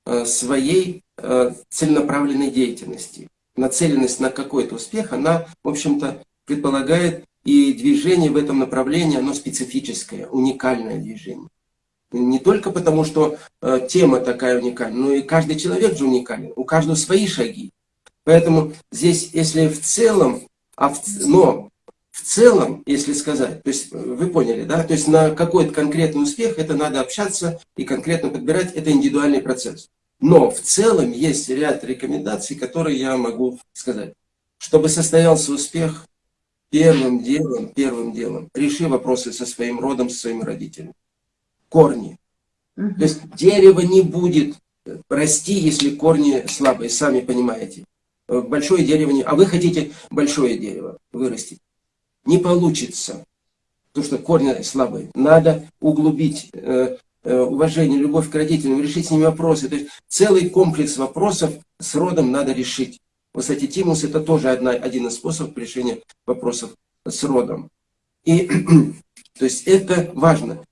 э, своей э, целенаправленной деятельности. Нацеленность на какой-то успех, она, в общем-то, предполагает и движение в этом направлении, оно специфическое, уникальное движение. Не только потому, что э, тема такая уникальная, но и каждый человек же уникален, у каждого свои шаги. Поэтому здесь, если в целом, а в, но в целом, если сказать, то есть вы поняли, да, то есть на какой-то конкретный успех это надо общаться и конкретно подбирать, это индивидуальный процесс. Но в целом есть ряд рекомендаций, которые я могу сказать. Чтобы состоялся успех, первым делом, первым делом, реши вопросы со своим родом, со своими родителями. Корни. То есть дерево не будет расти, если корни слабые, сами понимаете. Большое дерево не... А вы хотите большое дерево вырастить не получится. Потому что корни слабые. Надо углубить э, э, уважение, любовь к родителям, решить с ними вопросы. То есть целый комплекс вопросов с родом надо решить. Вот, кстати, Тимус это тоже одна, один из способов решения вопросов с родом. И, [CLEARS THROAT] то есть это важно.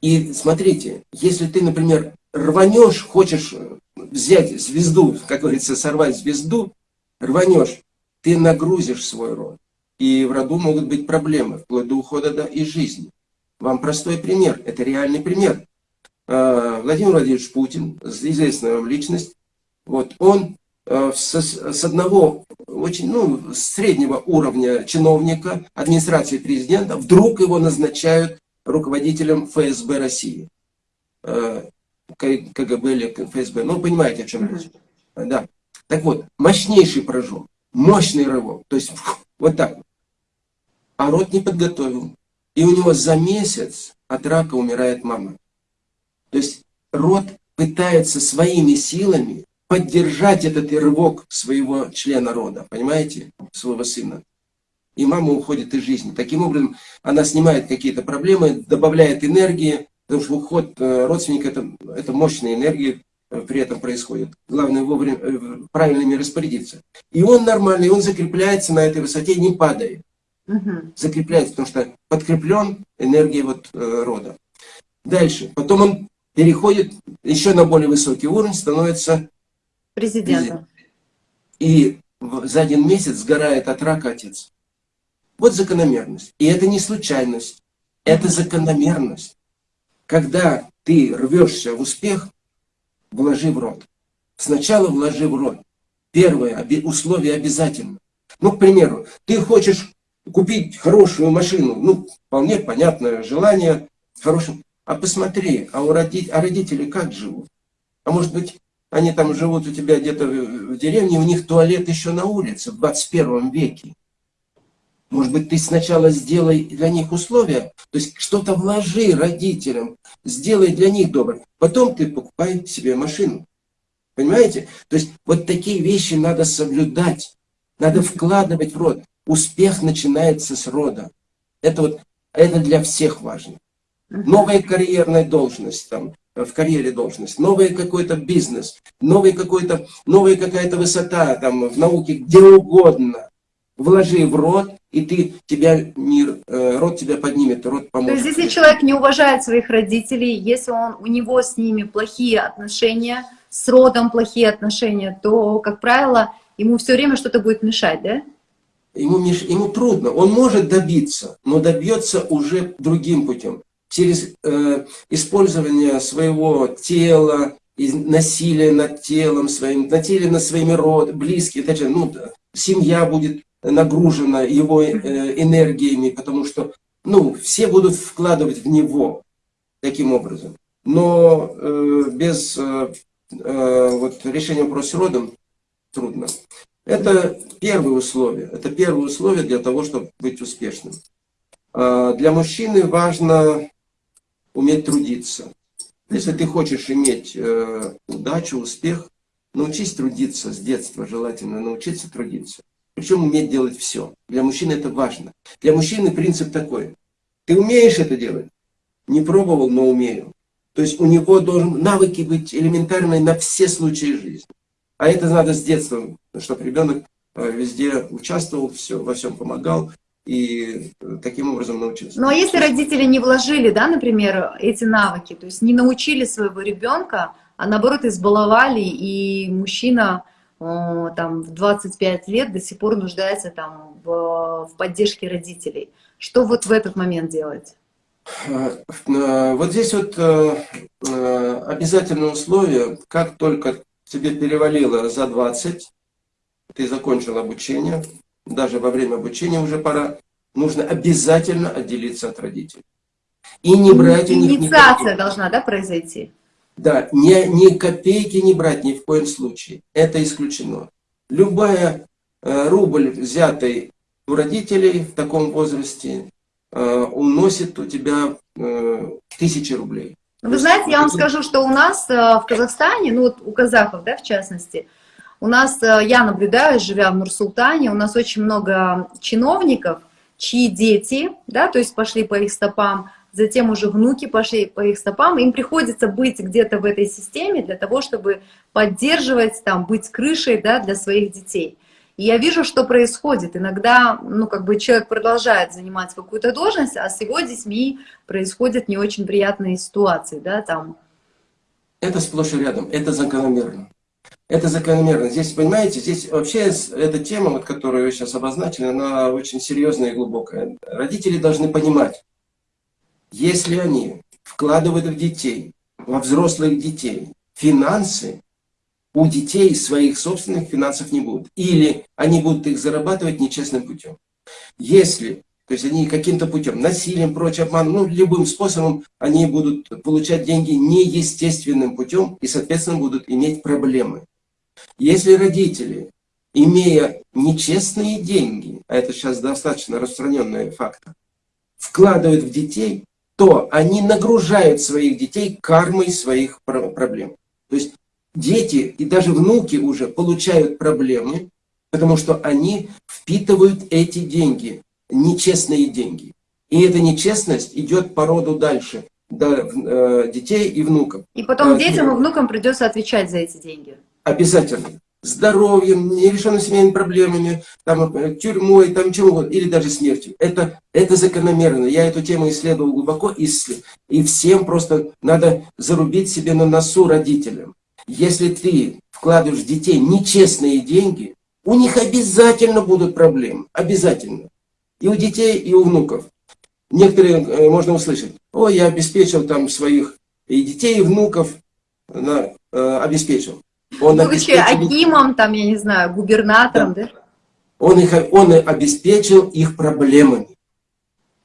И смотрите, если ты, например, рванешь, хочешь взять звезду, как говорится, сорвать звезду, рванешь, ты нагрузишь свой род. И в роду могут быть проблемы, вплоть до ухода до, из жизни. Вам простой пример, это реальный пример. А, Владимир Владимирович Путин, известная вам личность, вот, он с, с одного очень, ну, среднего уровня чиновника администрации президента вдруг его назначают руководителем ФСБ России. А, КГБ или ФСБ, ну, понимаете, о чем речь. Да. Так вот, мощнейший прыжок, мощный рывок. То есть, вот так а род не подготовил. И у него за месяц от рака умирает мама. То есть род пытается своими силами поддержать этот рывок своего члена рода, понимаете, своего сына. И мама уходит из жизни. Таким образом, она снимает какие-то проблемы, добавляет энергии, потому что уход э, родственника это, это мощная энергия э, при этом происходит. Главное вовремя э, правильно ими распорядиться. И он нормальный, он закрепляется на этой высоте, не падает угу. закрепляется, потому что подкреплен энергией вот, э, рода. Дальше. Потом он переходит еще на более высокий уровень, становится президентом. И за один месяц сгорает от рака отец. Вот закономерность. И это не случайность, это закономерность. Когда ты рвешься в успех, вложи в рот. Сначала вложи в рот. Первое условие обязательно. Ну, к примеру, ты хочешь купить хорошую машину, ну, вполне понятное желание, хорошим. А посмотри, а, у роди... а родители как живут? А может быть, они там живут у тебя где-то в деревне, у них туалет еще на улице в 21 веке. Может быть, ты сначала сделай для них условия, то есть что-то вложи родителям, сделай для них добро. Потом ты покупай себе машину. Понимаете? То есть вот такие вещи надо соблюдать, надо вкладывать в рот. Успех начинается с рода. Это вот это для всех важно. Новая карьерная должность, там, в карьере должность, новый какой-то бизнес, новый какой-то, новая какая-то высота там, в науке, где угодно. Вложи в род, и ты, тебя мир, э, род тебя поднимет, род поможет. То есть, если человек не уважает своих родителей, если он, у него с ними плохие отношения, с родом плохие отношения, то, как правило, ему все время что-то будет мешать, да? ему, меш... ему трудно. Он может добиться, но добьется уже другим путем. Через э, использование своего тела, насилие над телом своим, насилие над своими род, близкими, даже, ну, семья будет нагружена его э, энергиями, потому что ну, все будут вкладывать в него таким образом. Но э, без э, э, вот, решения вопроса родом трудно. Это первое условие. Это первое условие для того, чтобы быть успешным. А, для мужчины важно уметь трудиться. Если ты хочешь иметь э, удачу, успех, научись трудиться с детства, желательно научиться трудиться. Причем уметь делать все. Для мужчины это важно. Для мужчины принцип такой. Ты умеешь это делать? Не пробовал, но умею. То есть у него должен навыки быть элементарные на все случаи жизни. А это надо с детства, чтобы ребенок э, везде участвовал, все, во всем помогал. И таким образом научился. Ну а если родители не вложили, да, например, эти навыки, то есть не научили своего ребенка, а наоборот избаловали, и мужчина там в 25 лет до сих пор нуждается там в, в поддержке родителей. Что вот в этот момент делать? Э, э, вот здесь вот э, обязательное условие, как только тебе перевалило за 20, ты закончил обучение, даже во время обучения уже пора, нужно обязательно отделиться от родителей. И не брать у них... Инициация должна, да, произойти? Да, ни, ни копейки не брать ни в коем случае. Это исключено. Любая э, рубль, взятый у родителей в таком возрасте, э, уносит у тебя э, тысячи рублей. Вы знаете, я вам скажу, что у нас э, в Казахстане, ну вот у казахов, да, в частности, у нас, э, я наблюдаю, живя в Нур-Султане, у нас очень много чиновников, чьи дети, да, то есть пошли по их стопам, затем уже внуки пошли по их стопам, им приходится быть где-то в этой системе для того, чтобы поддерживать, там, быть крышей да, для своих детей. И я вижу, что происходит. Иногда, ну, как бы человек продолжает занимать какую-то должность, а с его детьми происходят не очень приятные ситуации, да, там. Это сплошь и рядом, это закономерно. Это закономерно. Здесь, понимаете, здесь вообще эта тема, вот, которую вы сейчас обозначили, она очень серьезная и глубокая. Родители должны понимать, если они вкладывают в детей, во взрослых детей, финансы, у детей своих собственных финансов не будет. Или они будут их зарабатывать нечестным путем. Если, то есть они каким-то путем, насилием, прочим, обманом, ну, любым способом, они будут получать деньги неестественным путем и, соответственно, будут иметь проблемы. Если родители, имея нечестные деньги, а это сейчас достаточно распространенный факт, вкладывают в детей, то они нагружают своих детей кармой своих проблем. То есть дети и даже внуки уже получают проблемы, потому что они впитывают эти деньги, нечестные деньги. И эта нечестность идет по роду дальше, до э, детей и внуков. И потом э, детям и внукам придется отвечать за эти деньги. Обязательно здоровьем, нерешенными семейными проблемами, там, э, тюрьмой, там, чем угодно, или даже смертью. Это, это закономерно. Я эту тему исследовал глубоко, и, и всем просто надо зарубить себе на носу родителям. Если ты вкладываешь в детей нечестные деньги, у них обязательно будут проблемы. Обязательно. И у детей, и у внуков. Некоторые э, можно услышать, ой, я обеспечил там своих и детей, и внуков, на, э, обеспечил. Он Будучи Акимом, там, я не знаю, губернатором, да? да? Он, их, он обеспечил их проблемами.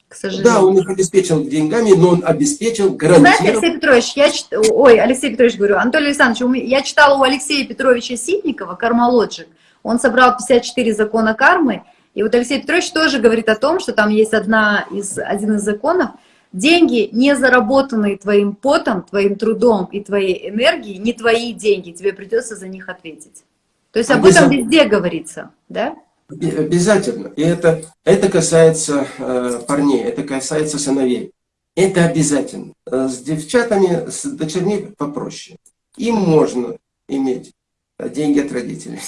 К сожалению. Да, он их обеспечил деньгами, но он обеспечил, гарантировал... Знаете, Алексей Петрович, я чит... ой, Алексей Петрович, говорю, Анатолий Александрович, я читала у Алексея Петровича Ситникова «Кармалоджик», он собрал 54 закона кармы, и вот Алексей Петрович тоже говорит о том, что там есть одна из, один из законов – Деньги, не заработанные твоим потом, твоим трудом и твоей энергией, не твои деньги, тебе придется за них ответить. То есть об этом везде говорится, да? Обязательно. И это, это касается э, парней, это касается сыновей. Это обязательно. Э, с девчатами, с дочерьми попроще. Им можно иметь деньги от родителей.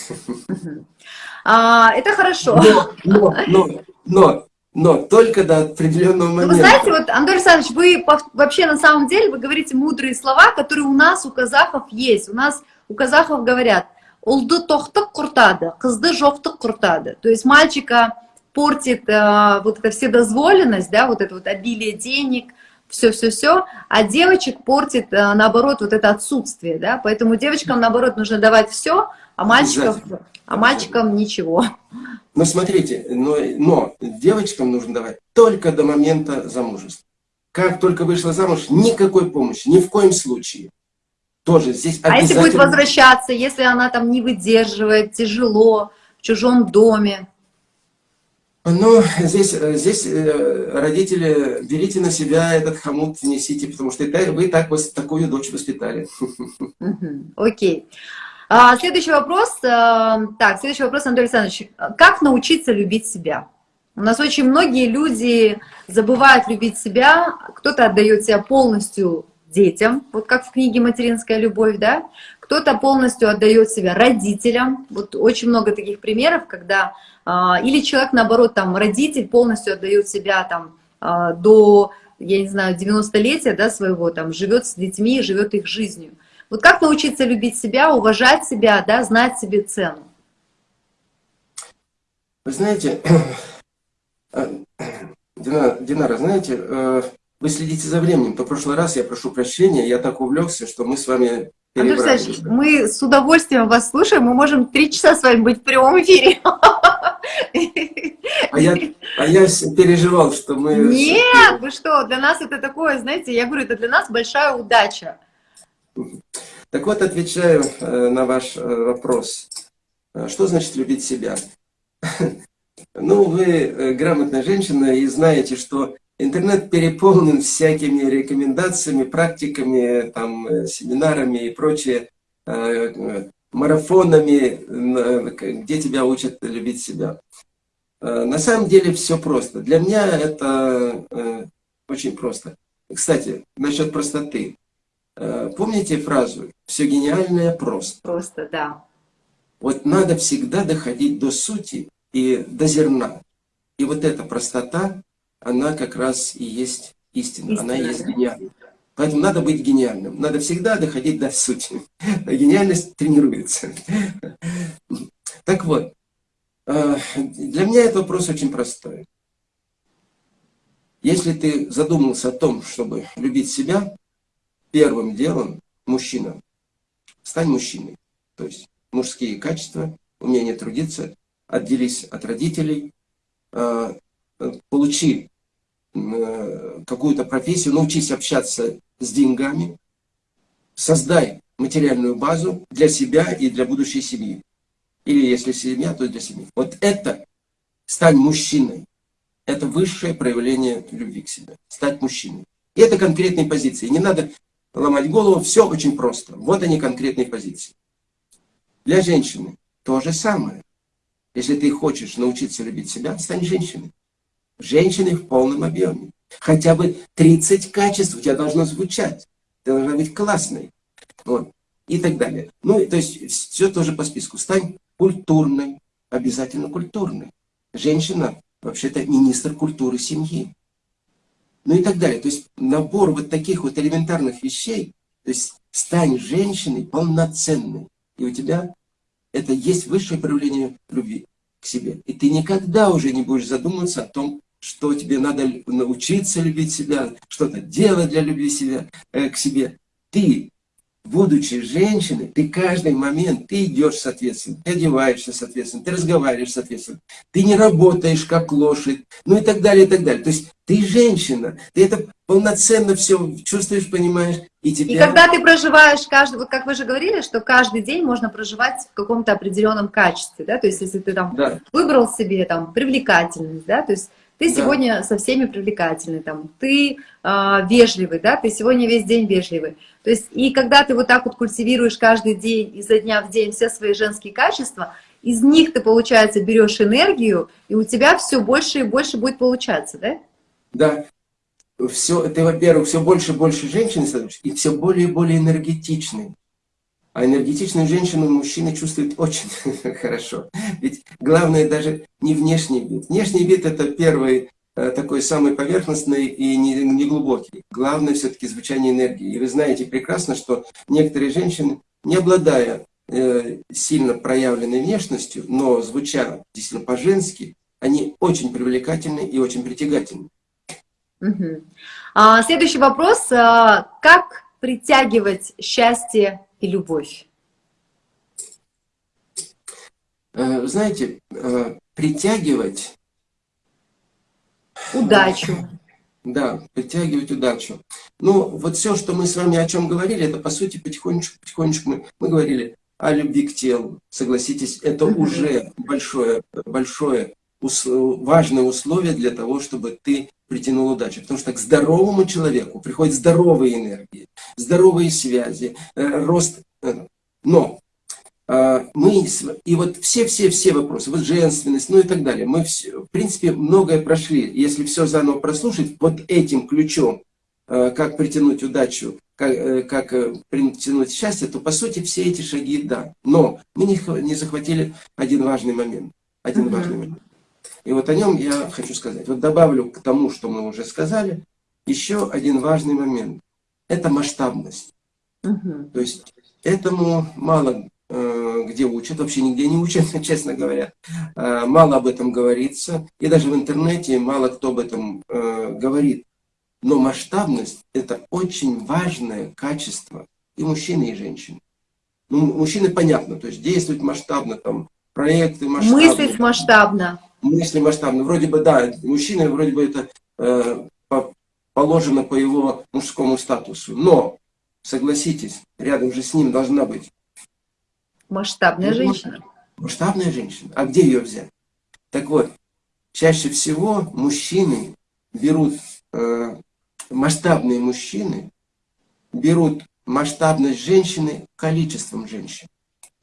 А, это хорошо. Но, но, [LAUGHS] но, но но только до определенного момента. Ну, вы знаете, вот, Андрей Александрович, вы вообще на самом деле, вы говорите мудрые слова, которые у нас, у казахов есть. У нас, у казахов говорят, «Улды тохтык куртады, кызды жоқтык куртады». То есть мальчика портит э, вот эта вседозволенность, да, вот это вот обилие денег, все-все-все, а девочек портит, э, наоборот, вот это отсутствие, да, поэтому девочкам, наоборот, нужно давать все, а мальчикам, а мальчикам ничего. Но смотрите, но, но девочкам нужно давать только до момента замужества. Как только вышла замуж, никакой помощи, ни в коем случае. Тоже здесь А если будет возвращаться, если она там не выдерживает, тяжело, в чужом доме? Ну, здесь, здесь э, родители, берите на себя этот хомут, несите, потому что вы так, такую дочь воспитали. Окей. Okay. А, следующий вопрос. Э, так, следующий вопрос, Анатолий Александрович. Как научиться любить себя? У нас очень многие люди забывают любить себя. Кто-то отдает себя полностью детям, вот как в книге «Материнская любовь», да? кто-то полностью отдает себя родителям. Вот очень много таких примеров, когда а, или человек, наоборот, там, родитель полностью отдает себя там а, до, я не знаю, 90-летия да, своего, там, живет с детьми, живет их жизнью. Вот как научиться любить себя, уважать себя, да, знать себе цену? Вы знаете, [CLEARS THROAT] Динара, Динара, знаете, э, вы следите за временем. В прошлый раз я прошу прощения, я так увлекся, что мы с вами Андрей Александрович, мы с удовольствием вас слушаем, мы можем три часа с вами быть в прямом эфире. А я, а я переживал, что мы... Нет, вы что, для нас это такое, знаете, я говорю, это для нас большая удача. Так вот, отвечаю э, на ваш э, вопрос. Что значит любить себя? [LAUGHS] Ну, вы э, грамотная женщина и знаете, что интернет переполнен всякими рекомендациями, практиками, там, э, семинарами и прочее, э, марафонами, где тебя учат любить себя. На самом деле все просто. Для меня это очень просто. Кстати, насчет простоты. Помните фразу «все гениальное просто»? Просто, да. Вот надо всегда доходить до сути и до зерна. И вот эта простота, она как раз и есть истина, истина. она и есть гениальность. Поэтому надо быть гениальным. Надо всегда доходить до сути. [LAUGHS] Гениальность тренируется. [LAUGHS] Так вот, э, для меня этот вопрос очень простой. Если ты задумался о том, чтобы любить себя, первым делом мужчина, стань мужчиной. То есть мужские качества, умение трудиться, отделись от родителей, э, получи э, какую-то профессию, научись общаться с деньгами, создай материальную базу для себя и для будущей семьи. Или если семья, то для семьи. Вот это, стань мужчиной, это высшее проявление любви к себе. Стать мужчиной. И это конкретные позиции. Не надо ломать голову, все очень просто. Вот они конкретные позиции. Для женщины то же самое. Если ты хочешь научиться любить себя, стань женщиной. Женщиной в полном объеме. Хотя бы 30 качеств у тебя должно звучать. Ты должна быть классной. Вот. И так далее. Ну, то есть, все тоже по списку. Стань культурной. Обязательно культурной. Женщина, вообще-то, министр культуры семьи. Ну и так далее. То есть, набор вот таких вот элементарных вещей. То есть, стань женщиной полноценной. И у тебя это есть высшее проявление любви к себе. И ты никогда уже не будешь задумываться о том, что тебе надо научиться любить себя, что-то делать для любви себя, э, к себе. Ты будучи женщиной, ты каждый момент, ты идешь соответственно, ты одеваешься соответственно, ты разговариваешь соответственно, ты не работаешь как лошадь, ну и так далее, и так далее. То есть ты женщина, ты это полноценно все чувствуешь, понимаешь, и тебя... И когда ты проживаешь каждый, вот как вы же говорили, что каждый день можно проживать в каком-то определенном качестве, да, то есть если ты там да. выбрал себе там привлекательность, да, то есть ты да. сегодня со всеми привлекательный, там, ты э, вежливый, да, ты сегодня весь день вежливый. То есть, и когда ты вот так вот культивируешь каждый день, изо дня в день все свои женские качества, из них ты, получается, берешь энергию, и у тебя все больше и больше будет получаться, да? Да. Все, ты, во-первых, все больше и больше женщин становишься, и все более и более энергетичный. А энергетичную женщину мужчина чувствует очень [LAUGHS] хорошо. Ведь главное даже не внешний вид. Внешний вид это первый э, такой самый поверхностный и не, не. Главное все-таки звучание энергии. И вы знаете прекрасно, что некоторые женщины, не обладая э, сильно проявленной внешностью, но звуча действительно по-женски, они очень привлекательны и очень притягательны. А, следующий вопрос. А, как притягивать счастье и любовь? Э, знаете, э, притягивать... Удачу. Да, притягивать удачу. Ну, вот все, что мы с вами о чем говорили, это, по сути, потихонечку, потихонечку мы, мы говорили о любви к телу. Согласитесь, это уже большое, большое, важное условие для того, чтобы ты притянул удачу. Потому что к здоровому человеку приходят здоровые энергии, здоровые связи, э, рост. Э, но э, мы, и вот все-все-все вопросы, вот женственность, ну и так далее, мы, в принципе, многое прошли. Если все заново прослушать, вот этим ключом, как притянуть удачу, как, э, как э, притянуть счастье, то по сути все эти шаги да. Но мы не, не захватили один важный момент. Один mm-hmm. важный момент. И вот о нем я хочу сказать. Вот добавлю к тому, что мы уже сказали, еще один важный момент. Это масштабность. Mm-hmm. То есть этому мало э, где учат, вообще нигде не учат, [LAUGHS] честно говоря. Э, мало об этом говорится. И даже в интернете мало кто об этом э, говорит. Но масштабность – это очень важное качество и мужчины, и женщины. Ну, мужчины понятно, то есть действовать масштабно, там, проекты масштабные. Мыслить масштабно. Мысли масштабно. Вроде бы, да, мужчина, вроде бы это э, по, положено по его мужскому статусу. Но, согласитесь, рядом же с ним должна быть... Масштабная женщина. Масштабная женщина. А где ее взять? Так вот, чаще всего мужчины берут э, масштабные мужчины берут масштабность женщины количеством женщин.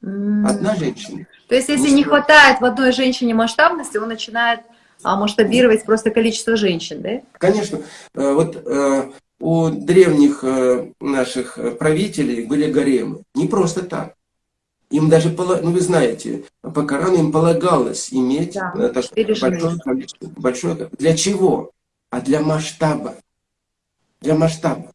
Одна женщина. То есть, если не хватает в одной женщине масштабности, он начинает а, масштабировать просто количество женщин, да? Конечно. Э, вот э, у древних э, наших правителей были гаремы. Не просто так. Им даже, ну вы знаете, по Корану им полагалось иметь да, большое количество. Большое, для чего? А для масштаба для масштаба.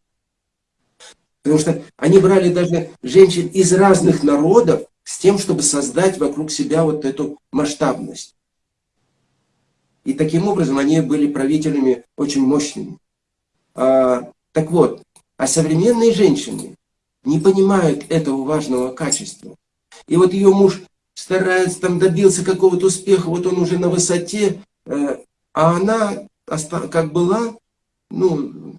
Потому что они брали даже женщин из разных народов с тем, чтобы создать вокруг себя вот эту масштабность. И таким образом они были правителями очень мощными. А, так вот, а современные женщины не понимают этого важного качества. И вот ее муж старается, там добился какого-то успеха, вот он уже на высоте, э, а она как была, ну,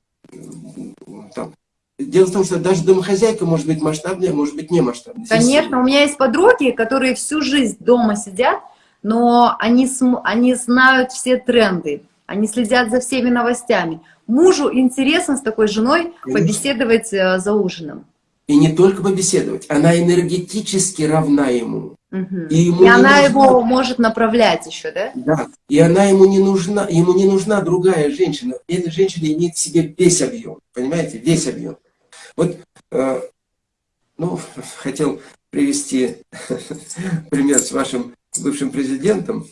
там. Дело в том, что даже домохозяйка может быть масштабная, может быть не масштабная. Конечно, у меня есть подруги, которые всю жизнь дома сидят, но они, они знают все тренды, они следят за всеми новостями. Мужу интересно с такой женой Конечно. побеседовать э, за ужином. И не только побеседовать, она энергетически равна ему. Угу. И, ему и она нужна... его может направлять еще, да? Да, и она ему не нужна, ему не нужна другая женщина. Эта женщина имеет в себе весь объем, понимаете, весь объем. Вот, э, ну, хотел привести [LAUGHS] пример с вашим бывшим президентом,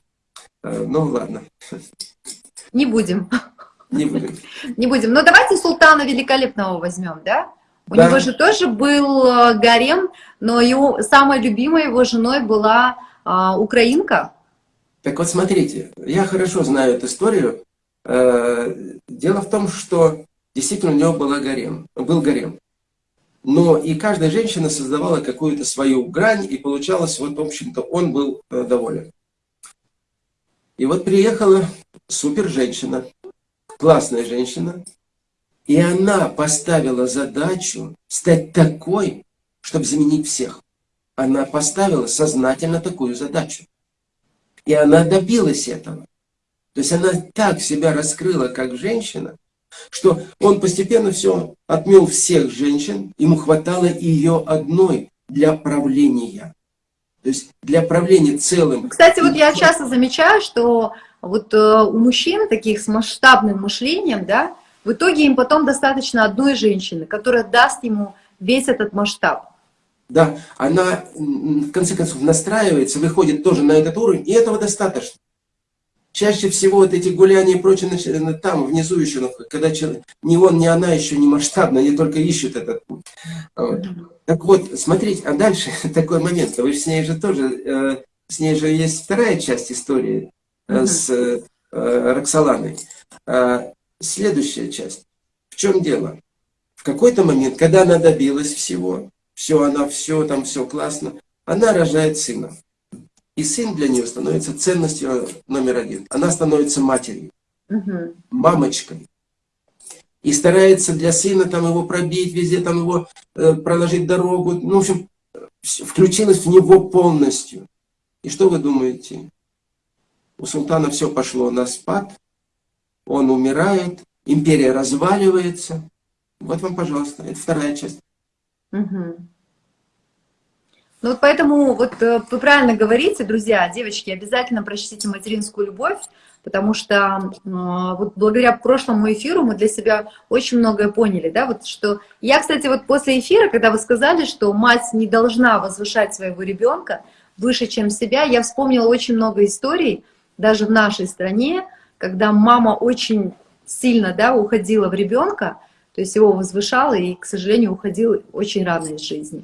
ну ладно. Не будем. Не будем. Не будем. Но давайте Султана Великолепного возьмем, да? У да. него же тоже был э, гарем, но его, самой любимой его женой была а, украинка. Так вот, смотрите, я хорошо знаю эту историю. Дело в том, что действительно у него была гарем, был гарем. Но и каждая женщина создавала какую-то свою грань, и получалось, вот, в общем-то, он был э, доволен. И вот приехала супер женщина, классная женщина, и она поставила задачу стать такой, чтобы заменить всех. Она поставила сознательно такую задачу. И она добилась этого. То есть она так себя раскрыла как женщина, что он постепенно все отмел всех женщин, ему хватало ее одной для правления. То есть для правления целым. Кстати, вот я часто замечаю, что вот э, у мужчин таких с масштабным мышлением, да, в итоге им потом достаточно одной женщины, которая даст ему весь этот масштаб. Да, она в конце концов настраивается, выходит тоже на этот уровень, и этого достаточно. Чаще всего вот эти гуляния и прочее там, внизу еще, когда человек, ни он, ни она еще не масштабно, они только ищут этот путь. Вот. Так вот, смотрите, а дальше [LAUGHS] такой момент, вы же с ней же тоже, э, с ней же есть вторая часть истории э, с э, Роксоланой. А, следующая часть. В чем дело? В какой-то момент, когда она добилась всего, все, она все, там все классно, она рожает сына. И сын для нее становится ценностью номер один. Она становится матерью, угу. мамочкой. И старается для сына там его пробить, везде там его э, проложить дорогу. Ну, в общем, включилась в него полностью. И что вы думаете? У султана все пошло на спад, он умирает, империя разваливается. Вот вам, пожалуйста, это вторая часть. Угу. Ну вот поэтому вот э, вы правильно говорите, друзья, девочки, обязательно прочтите «Материнскую любовь», потому что э, вот благодаря прошлому эфиру мы для себя очень многое поняли, да, вот что... Я, кстати, вот после эфира, когда вы сказали, что мать не должна возвышать своего ребенка выше, чем себя, я вспомнила очень много историй, даже в нашей стране, когда мама очень сильно, да, уходила в ребенка, то есть его возвышала и, к сожалению, уходила очень рано из жизни.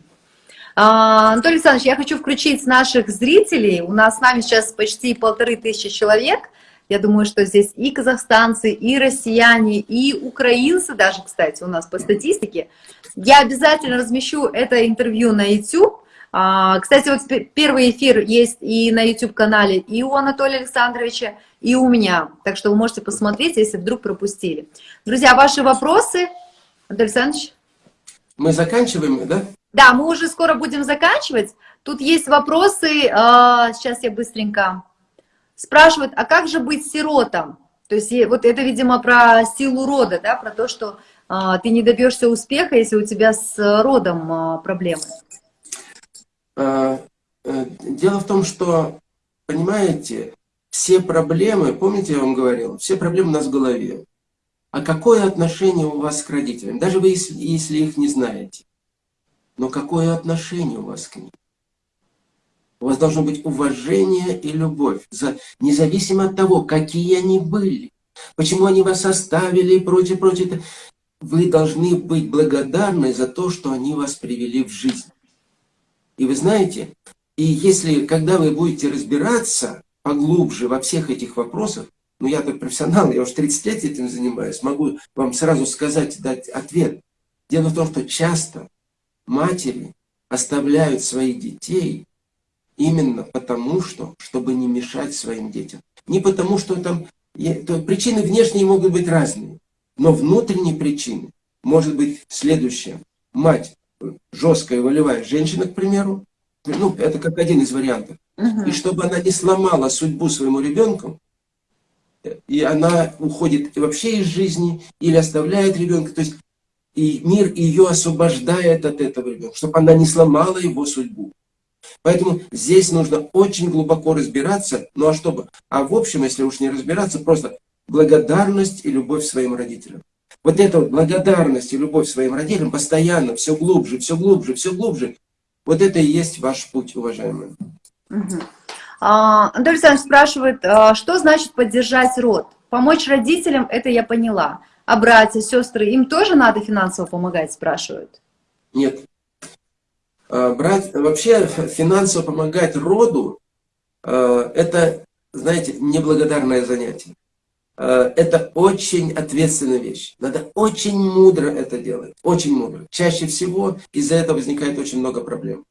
А, Анатолий Александрович, я хочу включить наших зрителей. У нас с нами сейчас почти полторы тысячи человек. Я думаю, что здесь и казахстанцы, и россияне, и украинцы даже, кстати, у нас по статистике. Я обязательно размещу это интервью на YouTube. А, кстати, вот первый эфир есть и на YouTube-канале и у Анатолия Александровича, и у меня. Так что вы можете посмотреть, если вдруг пропустили. Друзья, ваши вопросы? Анатолий Александрович? Мы заканчиваем, да? Да, мы уже скоро будем заканчивать. Тут есть вопросы, а, сейчас я быстренько. Спрашивают, а как же быть сиротом? То есть вот это, видимо, про силу рода, да, про то, что а, ты не добьешься успеха, если у тебя с родом а, проблемы. Э, дело в том, что, понимаете, все проблемы, помните, я вам говорил, все проблемы у нас в голове. А какое отношение у вас к родителям? Даже вы, если, если их не знаете. Но какое отношение у вас к ним? У вас должно быть уважение и любовь, за, независимо от того, какие они были, почему они вас оставили и прочее, прочее. Вы должны быть благодарны за то, что они вас привели в жизнь. И вы знаете, и если, когда вы будете разбираться поглубже во всех этих вопросах, ну я так профессионал, я уже 30 лет этим занимаюсь, могу вам сразу сказать, дать ответ. Дело в том, что часто матери оставляют своих детей именно потому, что, чтобы не мешать своим детям. Не потому, что там... То, причины внешние могут быть разные, но внутренние причины может быть следующее. Мать жесткая, волевая женщина, к примеру, ну, это как один из вариантов. Угу. И чтобы она не сломала судьбу своему ребенку, и она уходит вообще из жизни или оставляет ребенка. То есть и мир ее освобождает от этого ребенка, чтобы она не сломала его судьбу. Поэтому здесь нужно очень глубоко разбираться. Ну а чтобы? А в общем, если уж не разбираться, просто благодарность и любовь своим родителям. Вот эта вот благодарность и любовь своим родителям постоянно, все глубже, все глубже, все глубже. Вот это и есть ваш путь, уважаемые. Угу. А, Александрович спрашивает, а, что значит поддержать род? Помочь родителям, это я поняла. А братья, сестры, им тоже надо финансово помогать, спрашивают? Нет. А, брать, вообще финансово помогать роду, а, это, знаете, неблагодарное занятие. А, это очень ответственная вещь. Надо очень мудро это делать. Очень мудро. Чаще всего из-за этого возникает очень много проблем.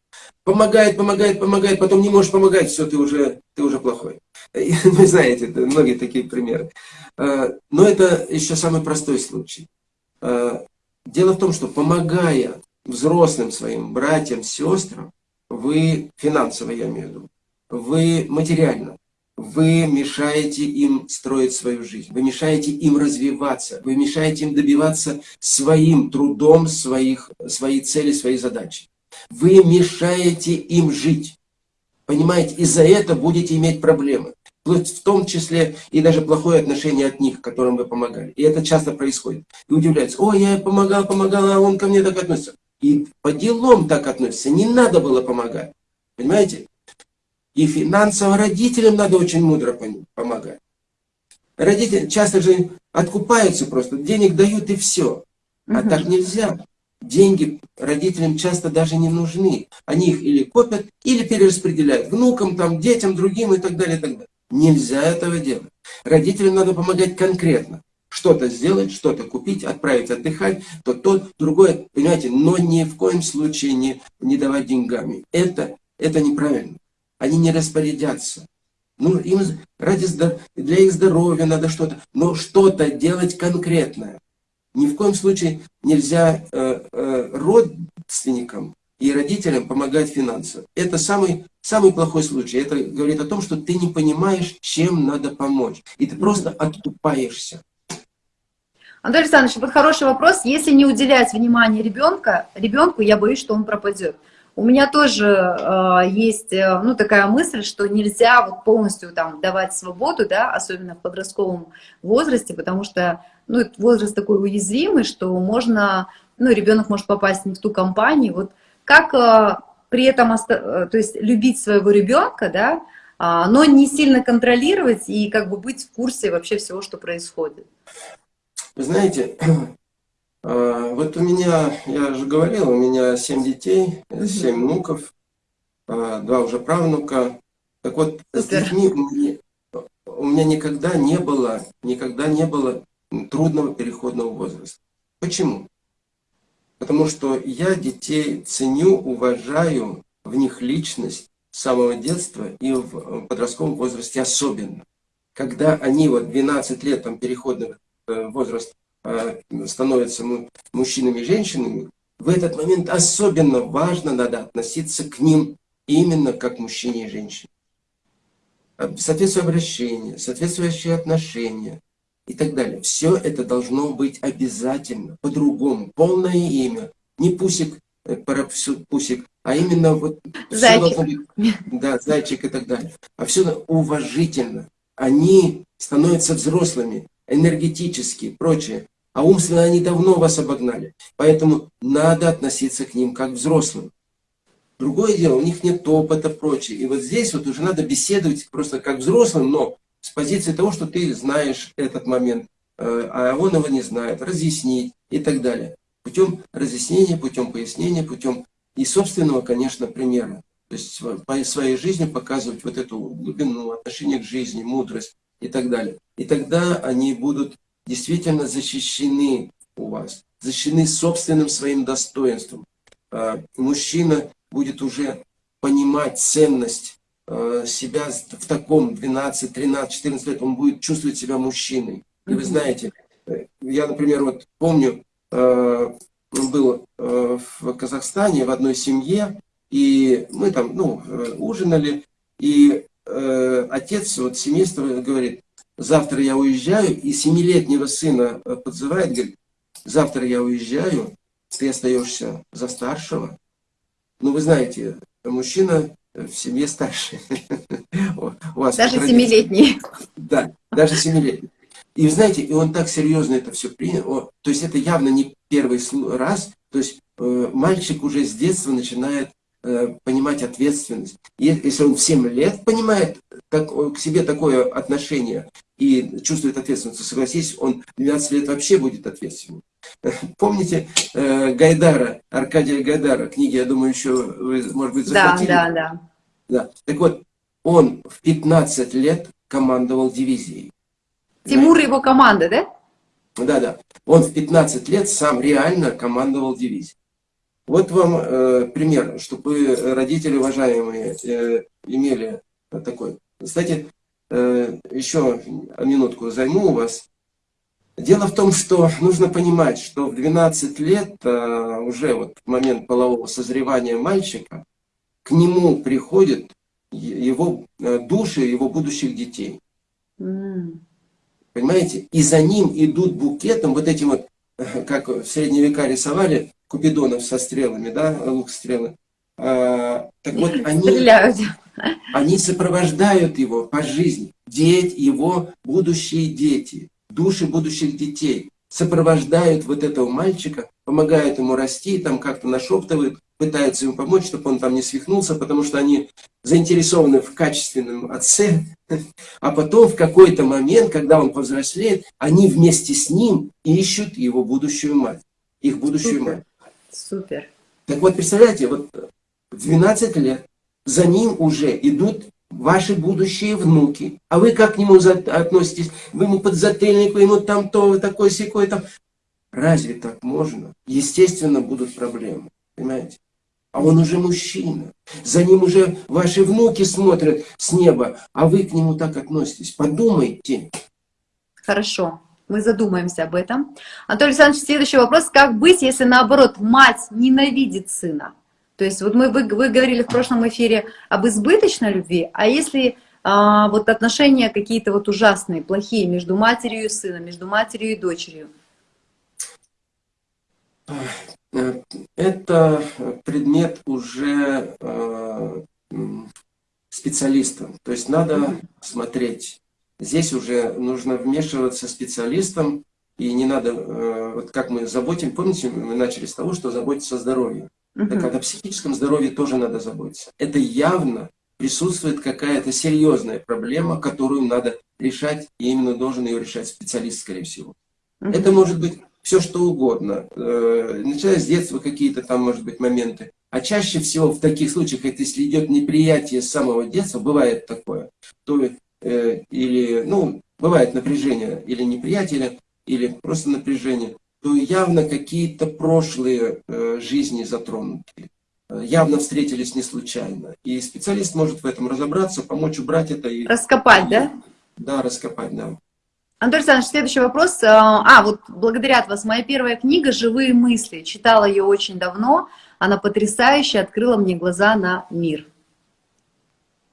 Помогает, помогает, помогает, потом не можешь помогать, все, ты уже, ты уже плохой. [LAUGHS] Вы знаете, многие такие примеры. Э, но это еще самый простой случай. Э, дело в том, что помогая взрослым своим братьям, сестрам, вы финансово, я имею в виду, вы материально, вы мешаете им строить свою жизнь, вы мешаете им развиваться, вы мешаете им добиваться своим трудом своих, свои цели, свои задачи. Вы мешаете им жить. Понимаете, из-за этого будете иметь проблемы в том числе и даже плохое отношение от них, которым вы помогали. И это часто происходит. И удивляются, ой, я помогал, помогал, а он ко мне так относится. И по делам так относится, не надо было помогать. Понимаете? И финансово родителям надо очень мудро помогать. Родители часто же откупаются просто, денег дают и все. А угу. так нельзя. Деньги родителям часто даже не нужны. Они их или копят, или перераспределяют внукам, там, детям, другим и так далее, и так далее. Нельзя этого делать. Родителям надо помогать конкретно. Что-то сделать, что-то купить, отправить отдыхать, то то, другое, понимаете, но ни в коем случае не, не давать деньгами. Это, это неправильно. Они не распорядятся. Ну, им ради, для их здоровья надо что-то, но что-то делать конкретное. Ни в коем случае нельзя э, э, родственникам и родителям помогать финансово. Это самый, самый плохой случай. Это говорит о том, что ты не понимаешь, чем надо помочь. И ты просто оттупаешься. Анатолий Александрович, вот хороший вопрос. Если не уделять внимания ребенка, ребенку, я боюсь, что он пропадет. У меня тоже э, есть, ну, такая мысль, что нельзя вот полностью там давать свободу, да, особенно в подростковом возрасте, потому что, ну, возраст такой уязвимый, что можно, ну, ребенок может попасть не в ту компанию. Вот как э, при этом, э, то есть любить своего ребенка, да, э, но не сильно контролировать и как бы быть в курсе вообще всего, что происходит. Вы знаете, а, вот у меня, я же говорил, у меня семь детей, семь внуков, а, два уже правнука. Так вот, с детьми у меня, у меня никогда не было, никогда не было трудного переходного возраста. Почему? Потому что я детей ценю, уважаю, в них личность с самого детства и в подростковом возрасте особенно. Когда они вот 12 лет, там переходный э, возраст Э, становятся мужчинами и женщинами, в этот момент особенно важно надо относиться к ним именно как мужчине и женщине. Э, соответствующее обращение, соответствующие отношения и так далее. Все это должно быть обязательно, по-другому. Полное имя, не пусик, э, пусик, а именно вот зайчик. Быть, да, зайчик и так далее. А все уважительно. Они становятся взрослыми, энергетически, прочее. А умственно они давно вас обогнали. Поэтому надо относиться к ним как к взрослым. Другое дело, у них нет опыта, прочее. И вот здесь вот уже надо беседовать просто как взрослым, но с позиции того, что ты знаешь этот момент, э, а он его не знает, разъяснить и так далее. Путем разъяснения, путем пояснения, путем и собственного, конечно, примера. То есть своей жизни показывать вот эту глубину, отношение к жизни, мудрость и так далее. И тогда они будут действительно защищены у вас, защищены собственным своим достоинством. А, мужчина будет уже понимать ценность а, себя в таком 12, 13, 14 лет, он будет чувствовать себя мужчиной. И вы знаете, э, я, например, вот помню, а, был в Казахстане в одной семье, и мы там, ну, э, ужинали, и э, отец вот семейства говорит, завтра я уезжаю, и семилетнего сына э, подзывает, говорит, завтра я уезжаю, ты остаешься за старшего. Ну, вы знаете, мужчина в семье старше. [LAUGHS] У вас даже семилетний. Да, даже семилетний. И вы знаете, и он так серьезно это все принял. То есть это явно не первый раз. То есть э, мальчик уже с детства начинает э, понимать ответственность. Если он в 7 лет понимает так, к себе такое отношение, и чувствует ответственность, согласись, он 12 лет вообще будет ответственным. [LAUGHS] Помните э, Гайдара, Аркадия Гайдара, книги, я думаю, еще вы, может быть, захватили? Да, да, да. да. Так вот, он в 15 лет командовал дивизией. Тимур и его команда, да? Да, да. Он в 15 лет сам реально командовал дивизией. Вот вам э, пример, чтобы родители уважаемые э, имели такой. Кстати, Э, еще минутку займу у вас. Дело в том, что нужно понимать, что в 12 лет, э, уже вот момент полового созревания мальчика, к нему приходят его э, души его будущих детей. Mm. Понимаете? И за ним идут букетом, вот этим вот, [LAUGHS] как в средние века рисовали, купидонов со стрелами, да, лук стрелы. А, так вот, [LAUGHS] они... Стреляют. Они сопровождают его по жизни. Дети, его будущие дети, души будущих детей сопровождают вот этого мальчика, помогают ему расти, там как-то нашептывают, пытаются ему помочь, чтобы он там не свихнулся, потому что они заинтересованы в качественном отце. [LAUGHS] А потом в какой-то момент, когда он повзрослеет, они вместе с ним ищут его будущую мать, их будущую мать. Супер. Так вот, представляете, вот в 12 лет за ним уже идут ваши будущие внуки. А вы как к нему относитесь? Вы ему подзатыльник, вы ему там то, такой секой там. Разве так можно? Естественно, будут проблемы. Понимаете? А он уже мужчина. За ним уже ваши внуки смотрят с неба, а вы к нему так относитесь. Подумайте. Хорошо, мы задумаемся об этом. Анатолий Александрович, следующий вопрос. Как быть, если наоборот мать ненавидит сына? То есть вот мы, вы, вы говорили в прошлом эфире об избыточной любви, а если а, вот отношения какие-то вот ужасные, плохие между матерью и сыном, между матерью и дочерью? Это предмет уже э, специалистам. То есть надо смотреть. Здесь уже нужно вмешиваться специалистам, и не надо, э, вот как мы заботим, помните, мы начали с того, что заботиться о здоровье. Угу. Так о психическом здоровье тоже надо заботиться. Это явно присутствует какая-то серьезная проблема, которую надо решать, и именно должен ее решать специалист, скорее всего. Угу. Это может быть все что угодно, э, начиная с детства какие-то там, может быть, моменты. А чаще всего в таких случаях, если идет неприятие с самого детства, бывает такое, то или, ну, бывает напряжение или неприятие, или просто напряжение, то явно какие-то прошлые э, жизни затронуты. Явно встретились не случайно. И специалист может в этом разобраться, помочь убрать это. И, раскопать, да? Да, раскопать, да. Анатолий Александрович, следующий вопрос. А, вот благодаря вас. Моя первая книга «Живые мысли». Читала ее очень давно. Она потрясающая, открыла мне глаза на мир.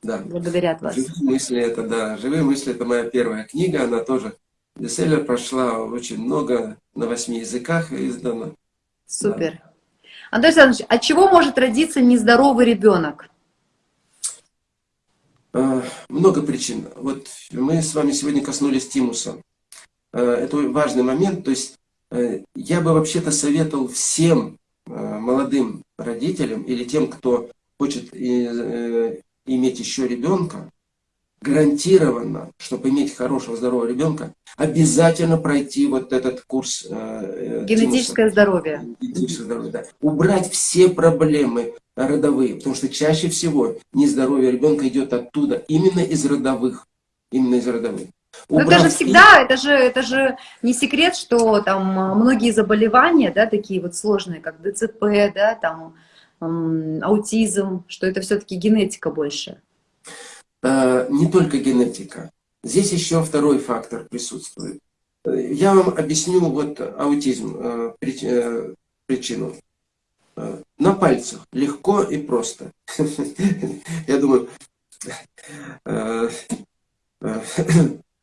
Да. Благодаря вас. «Живые мысли» это, да, «Живые мысли» это моя первая книга. Она тоже бестселлер прошла очень много, на восьми языках издана. Супер. Да. Анатолий Александрович, от чего может родиться нездоровый ребенок? Э, много причин. Вот мы с вами сегодня коснулись тимуса. Э, это важный момент. То есть э, я бы вообще-то советовал всем молодым родителям или тем, кто хочет иметь еще ребенка, гарантированно, чтобы иметь хорошего, здорового ребенка, обязательно пройти вот этот курс э, Генетическое Тимуса. здоровье. Генетическое здоровье, да. Убрать все проблемы родовые, потому что чаще всего нездоровье ребенка идет оттуда, именно из родовых. Именно из родовых. Но это же всегда, это же, это же не секрет, что там многие заболевания, да, такие вот сложные, как ДЦП, да, там аутизм, что это все-таки генетика больше. Э, не только генетика. Здесь еще второй фактор присутствует. Я вам объясню вот аутизм, э, э, причину. На пальцах, легко и просто. [LAUGHS] Я думаю,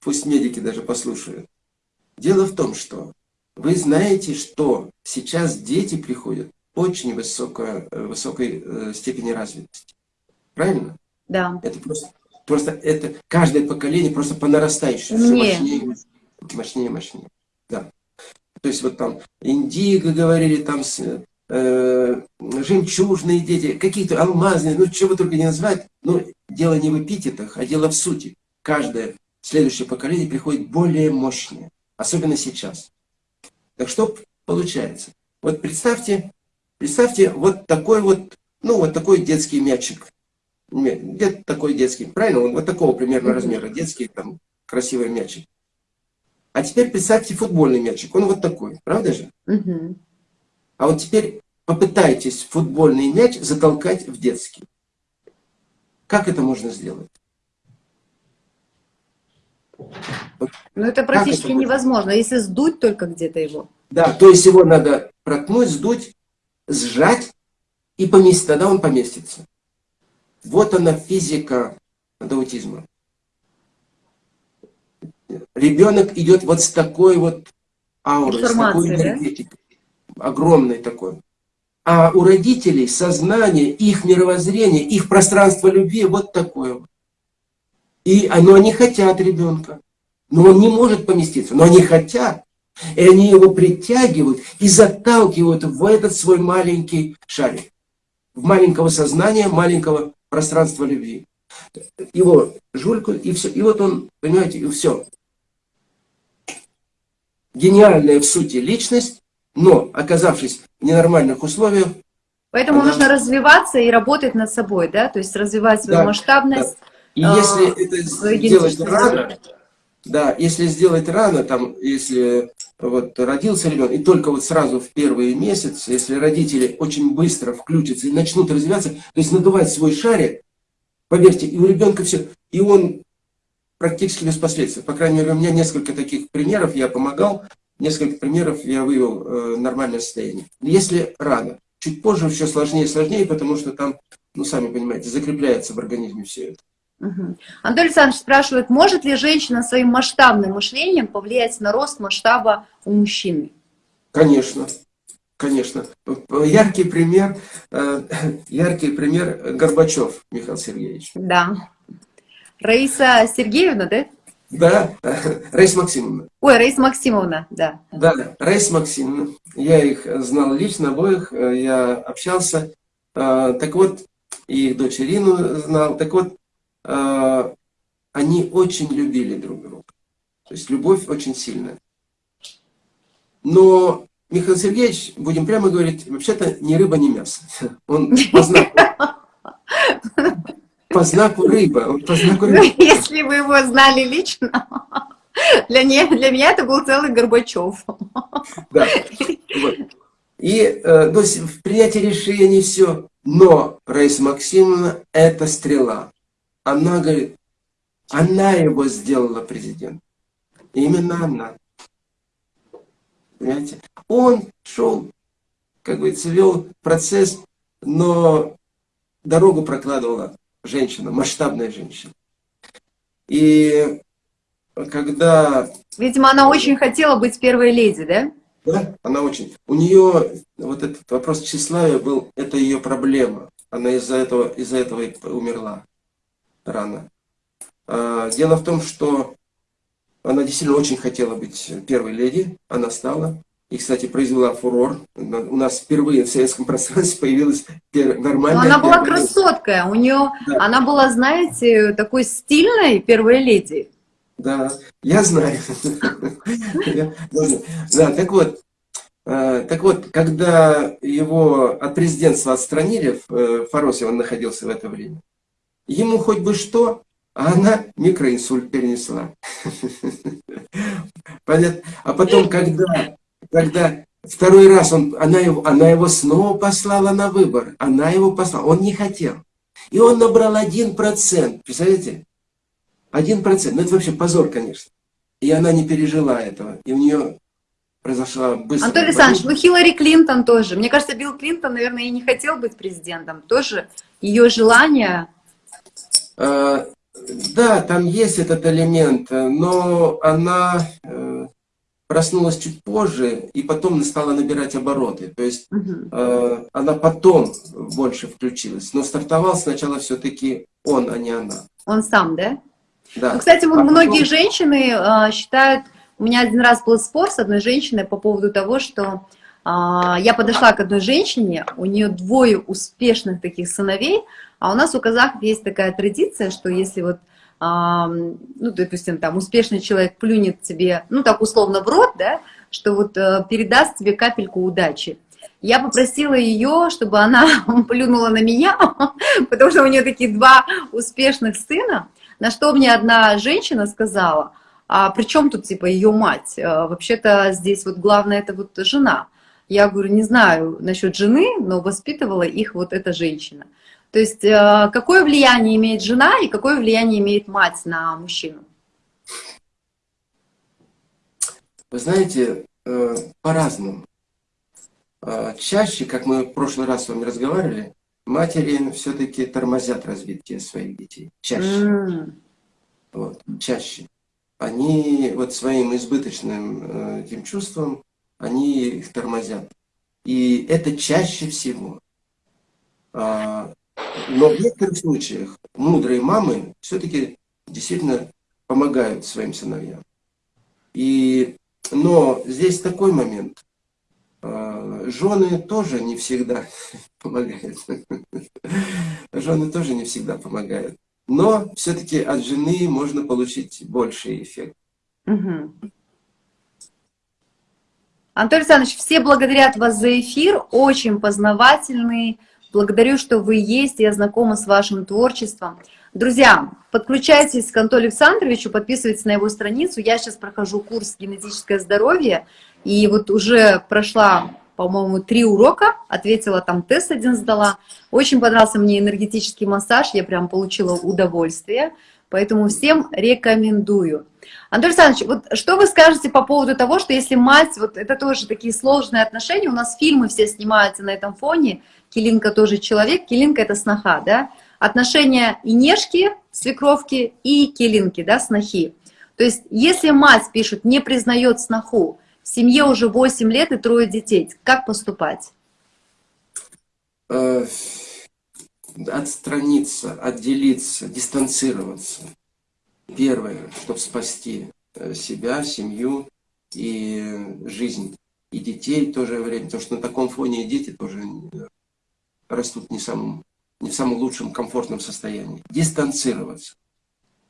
пусть медики даже послушают. Дело в том, что вы знаете, что сейчас дети приходят очень высокой, высокой степени развитости. Правильно? Да. Это просто Просто это каждое поколение просто по нарастающей, все мощнее, мощнее, мощнее. Да. То есть вот там индиго говорили, там э, жемчужные дети, какие-то алмазные, ну чего только не назвать. Но дело не в эпитетах, а дело в сути. Каждое следующее поколение приходит более мощное, особенно сейчас. Так что получается? Вот представьте, представьте вот такой вот, ну вот такой детский мячик где-то такой детский, правильно? Он вот такого примерно размера, детский, там, красивый мячик. А теперь представьте футбольный мячик, он вот такой, правда же? Угу. А вот теперь попытайтесь футбольный мяч затолкать в детский. Как это можно сделать? Ну это практически это невозможно, если сдуть только где-то его. Да, то есть его надо проткнуть, сдуть, сжать и поместить, тогда он поместится. Вот она физика аутизма. Ребенок идет вот с такой вот аурой, с такой энергетикой, да? огромной такой. А у родителей сознание, их мировоззрение, их пространство любви вот такое. И но они хотят ребенка, но он не может поместиться, но они хотят. И они его притягивают и заталкивают в этот свой маленький шарик. В маленького сознания, маленького пространство любви. Его жульку, и все. И вот он, понимаете, и все. Гениальная в сути личность, но оказавшись в ненормальных условиях. Поэтому она... нужно развиваться и работать над собой, да? То есть развивать свою да, масштабность. Да. И а, если это сделать рано, да, если сделать рано, там, если вот родился ребенок, и только вот сразу в первые месяцы, если родители очень быстро включатся и начнут развиваться, то есть надувать свой шарик, поверьте, и у ребенка все, и он практически без последствий. По крайней мере, у меня несколько таких примеров, я помогал, несколько примеров я вывел э, нормальное состояние. Если рано, чуть позже все сложнее и сложнее, потому что там, ну, сами понимаете, закрепляется в организме все это. Угу. Анатолий Александрович спрашивает, может ли женщина своим масштабным мышлением повлиять на рост масштаба у мужчины? Конечно, конечно. Яркий пример, э, яркий пример Горбачев Михаил Сергеевич. Да. Раиса Сергеевна, да? Да, Раиса Максимовна. Ой, Раиса Максимовна, да. Да, Раиса Максимовна. Я их знал лично, обоих, э, я общался. Э, так вот, и их дочь Ирину знал. Так вот, э, они очень любили друг друга. То есть любовь очень сильная. Но Михаил Сергеевич, будем прямо говорить, вообще-то ни рыба, ни мясо. [LAUGHS] Он по знаку, по знаку рыба. По знаку рыба. Ну, [LAUGHS] если вы его знали лично, [LAUGHS] для, не, для меня это был целый Горбачев. Да. Вот. И э, то есть в принятии решений все. Но Раиса Максимовна это стрела. Она говорит, она его сделала президентом. Именно она. Понимаете? Он шел, как говорится, вел процесс, но дорогу прокладывала женщина, масштабная женщина. И когда... Видимо, она очень хотела быть первой леди, да? Да, она очень. У нее вот этот вопрос тщеславия был, это ее проблема. Она из-за этого, из-за этого и умерла рано. А, дело в том, что она действительно очень хотела быть первой леди, она стала. И, кстати, произвела фурор. У нас впервые в советском пространстве [LAUGHS] появилась нормальная... Но она была красоткая, у нее, да. она была, знаете, такой стильной первой леди. Да, я знаю. [LAUGHS] Да, так вот, э, так вот, когда его от президентства отстранили, э, Фаросев он находился в это время, ему хоть бы что, а она микроинсульт перенесла. [LAUGHS] Понятно? А потом, когда, когда второй раз он, она, его, она его снова послала на выбор, она его послала, он не хотел. И он набрал один процент, представляете? Один процент, ну это вообще позор, конечно. И она не пережила этого, и у нее произошла быстрая... Антон Александрович, ну Хиллари Клинтон тоже. Мне кажется, Билл Клинтон, наверное, и не хотел быть президентом. Тоже ее желание... А, да, там есть этот элемент, но она э, проснулась чуть позже и потом стала набирать обороты. То есть угу. она потом больше включилась. Но стартовал сначала все-таки он, а не она. Он сам, да? Да. Ну, кстати, а многие потом... женщины э, считают... У меня один раз был спор с одной женщиной по поводу того, что я подошла к одной женщине, у нее двое успешных таких сыновей, а у нас у казахов есть такая традиция, что если вот, ну, допустим, там успешный человек плюнет тебе, ну, так условно в рот, да, что вот э, передаст тебе капельку удачи. Я попросила ее, чтобы она [LAUGHS] плюнула на меня, [LAUGHS] потому что у нее такие два успешных сына, на что мне одна женщина сказала, а при чем тут типа ее мать? Э, вообще-то здесь вот главное это вот жена. Я говорю, не знаю насчет жены, но воспитывала их вот эта женщина. То есть э, какое влияние имеет жена и какое влияние имеет мать на мужчину? Вы знаете, э, по-разному. Э, чаще, как мы в прошлый раз с вами разговаривали, матери все-таки тормозят развитие своих детей. Чаще. Mm. Вот, чаще. Они вот своим избыточным этим чувством они их тормозят. И это чаще всего. А, но в некоторых случаях мудрые мамы все-таки действительно помогают своим сыновьям. И, но здесь такой момент. А, жены тоже не всегда [LAUGHS] помогают. Жены тоже не всегда помогают. Но все-таки от жены можно получить больший эффект. Угу. Антон Александрович, все благодарят вас за эфир, очень познавательный. Благодарю, что вы есть, я знакома с вашим творчеством. Друзья, подключайтесь к Антону Александровичу, подписывайтесь на его страницу. Я сейчас прохожу курс «Генетическое здоровье», и вот уже прошла, по-моему, три урока, ответила там тест один сдала. Очень понравился мне энергетический массаж, я прям получила удовольствие, поэтому всем рекомендую. Анатолий Александрович, вот что вы скажете по поводу того, что если мать, вот это тоже такие сложные отношения, у нас фильмы все снимаются на этом фоне, Килинка тоже человек, Килинка это сноха, да, отношения и нежки, свекровки, и Килинки, да, снохи. То есть, если мать, пишет, не признает сноху, в семье уже 8 лет и трое детей, как поступать? Э, отстраниться, отделиться, дистанцироваться. Первое, чтобы спасти э, себя, семью и жизнь, и детей в то же время, потому что на таком фоне и дети тоже растут не, самым, не в самом лучшем комфортном состоянии. Дистанцироваться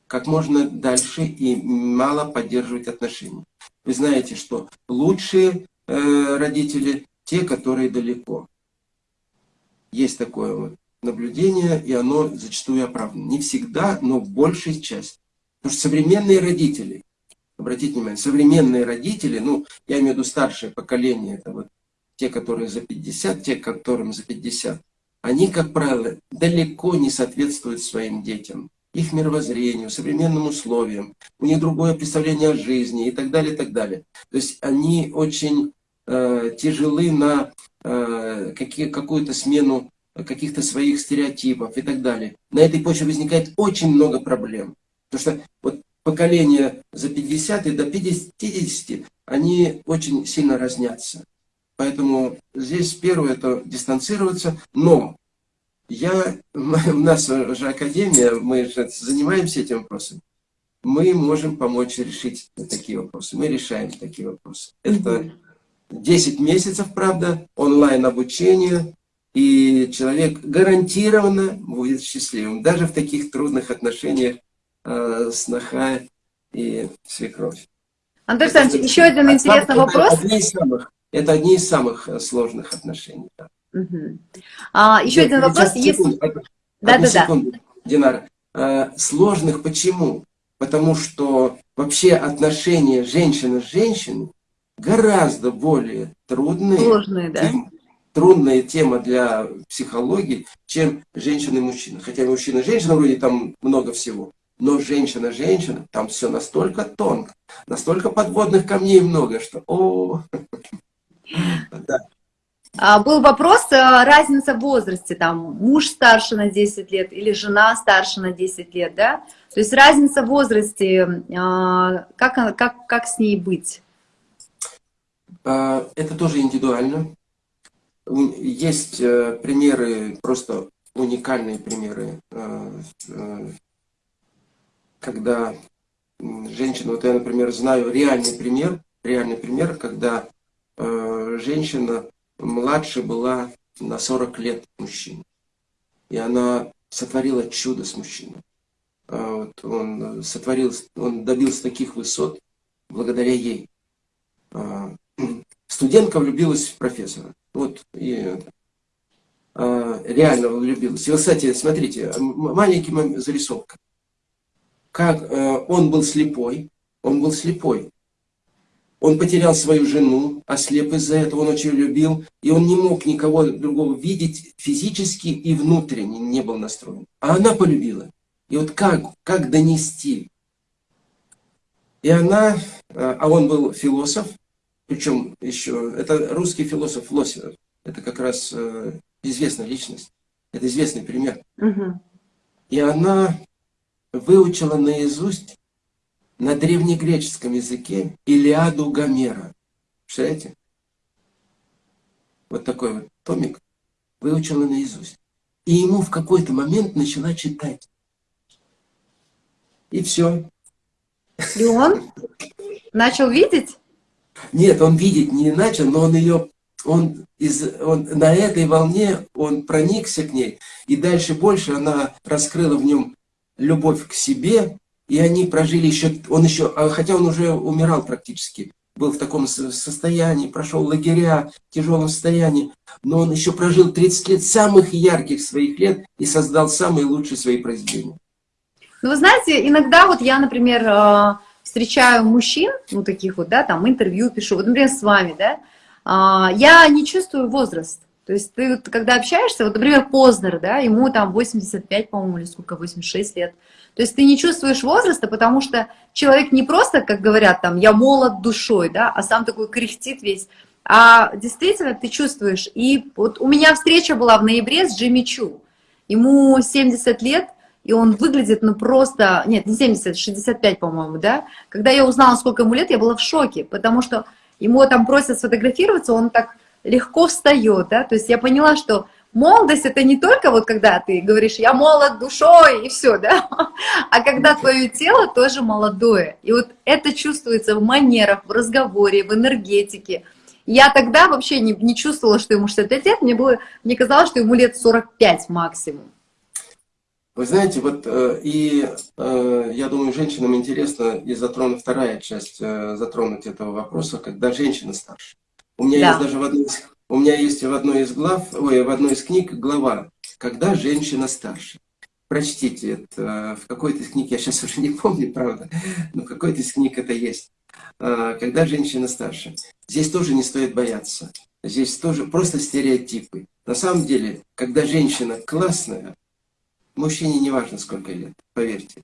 как можно дальше и мало поддерживать отношения. Вы знаете, что лучшие э, родители те, которые далеко. Есть такое вот наблюдение, и оно зачастую оправдано. Не всегда, но в большей части. Потому что современные родители, обратите внимание, современные родители, ну, я имею в виду старшее поколение, это вот те, которые за 50, те, которым за 50, они, как правило, далеко не соответствуют своим детям, их мировоззрению, современным условиям, у них другое представление о жизни и так далее, и так далее. То есть они очень э, тяжелы на э, какую-то смену каких-то своих стереотипов и так далее. На этой почве возникает очень много проблем. Потому что вот поколение за 50 и до 50, они очень сильно разнятся. Поэтому здесь первое это дистанцироваться, но я, [LAUGHS] у нас же академия, мы же занимаемся этим вопросом. Мы можем помочь решить такие вопросы. Мы решаем такие вопросы. Это 10 месяцев, правда, онлайн обучение, и человек гарантированно будет счастливым, даже в таких трудных отношениях э, сноха и свекровь. Андрей Александрович, еще один интересный вопрос. Одни из самых, это одни из самых э, сложных отношений. Да. Угу. А, еще Нет, один вопрос. Секунду, если... да, да, секунду, да. Динара. А, сложных почему? Потому что вообще отношения женщины с женщиной гораздо более трудные, Сложные, да. чем трудная тема для психологии, чем женщина и мужчина. Хотя мужчина и женщина вроде там много всего. Но женщина-женщина, там все настолько тонко, настолько подводных камней много, что о, [LAUGHS] да. А, был вопрос, э, разница в возрасте, там, муж старше на 10 лет или жена старше на 10 лет, да? То есть разница в возрасте, а, как, как, как с ней быть? А, это тоже индивидуально. Есть э, примеры, просто уникальные примеры, э, э, когда женщина, вот я, например, знаю реальный пример, реальный пример, когда женщина младше была на 40 лет мужчин. И она сотворила чудо с мужчиной. А вот он сотворил, он добился таких высот благодаря ей. А, студентка влюбилась в профессора. Вот, и а, реально влюбилась. И, вот, кстати, смотрите, маленький зарисовка. Как э, он был слепой, он был слепой. Он потерял свою жену, ослеп из-за этого, он очень любил, и он не мог никого другого видеть физически и внутренне не был настроен. А она полюбила. И вот как, как донести? И она, э, а он был философ, причем еще, это русский философ Лосев. Это как раз э, известная личность. Это известный пример. Угу. И она выучила наизусть на древнегреческом языке Илиаду Гомера. Представляете? Вот такой вот томик выучила наизусть. И ему в какой-то момент начала читать. И все. И он начал видеть? Нет, он видеть не начал, но он ее, он, из, он на этой волне, он проникся к ней, и дальше больше она раскрыла в нем любовь к себе, и они прожили еще, он еще, а хотя он уже умирал практически, был в таком состоянии, прошел лагеря, в тяжелом состоянии, но он еще прожил 30 лет самых ярких своих лет и создал самые лучшие свои произведения. Ну, вы знаете, иногда вот я, например, э, встречаю мужчин, ну, таких вот, да, там, интервью пишу, вот, например, с вами, да, а, я не чувствую возраст. То есть ты, когда общаешься, вот, например, Познер, да, ему там 85, по-моему, или сколько, 86 лет. То есть ты не чувствуешь возраста, потому что человек не просто, как говорят, там, я молод душой, да, а сам такой кряхтит весь, а действительно ты чувствуешь. И вот у меня встреча была в ноябре с Джимми Чу. Ему 70 лет, и он выглядит, ну, просто, нет, не 70, 65, по-моему, да. Когда я узнала, сколько ему лет, я была в шоке, потому что ему там просят сфотографироваться, он так легко встает, да, то есть я поняла, что молодость это не только вот когда ты говоришь, я молод душой и все, да, а когда твое тело тоже молодое. И вот это чувствуется в манерах, в разговоре, в энергетике. Я тогда вообще не, не чувствовала, что ему 65 лет, мне, было, мне казалось, что ему лет 45 максимум. Вы знаете, вот э, и э, я думаю, женщинам интересно и затронуть вторая часть, э, затронуть этого вопроса, когда женщина старше. У меня да. есть даже в одной у меня есть в одной из глав, ой, в одной из книг глава, когда женщина старше. Прочтите это в какой-то из книг, я сейчас уже не помню, правда, но в какой-то из книг это есть. Когда женщина старше. Здесь тоже не стоит бояться. Здесь тоже просто стереотипы. На самом деле, когда женщина классная, Мужчине не важно, сколько лет, поверьте.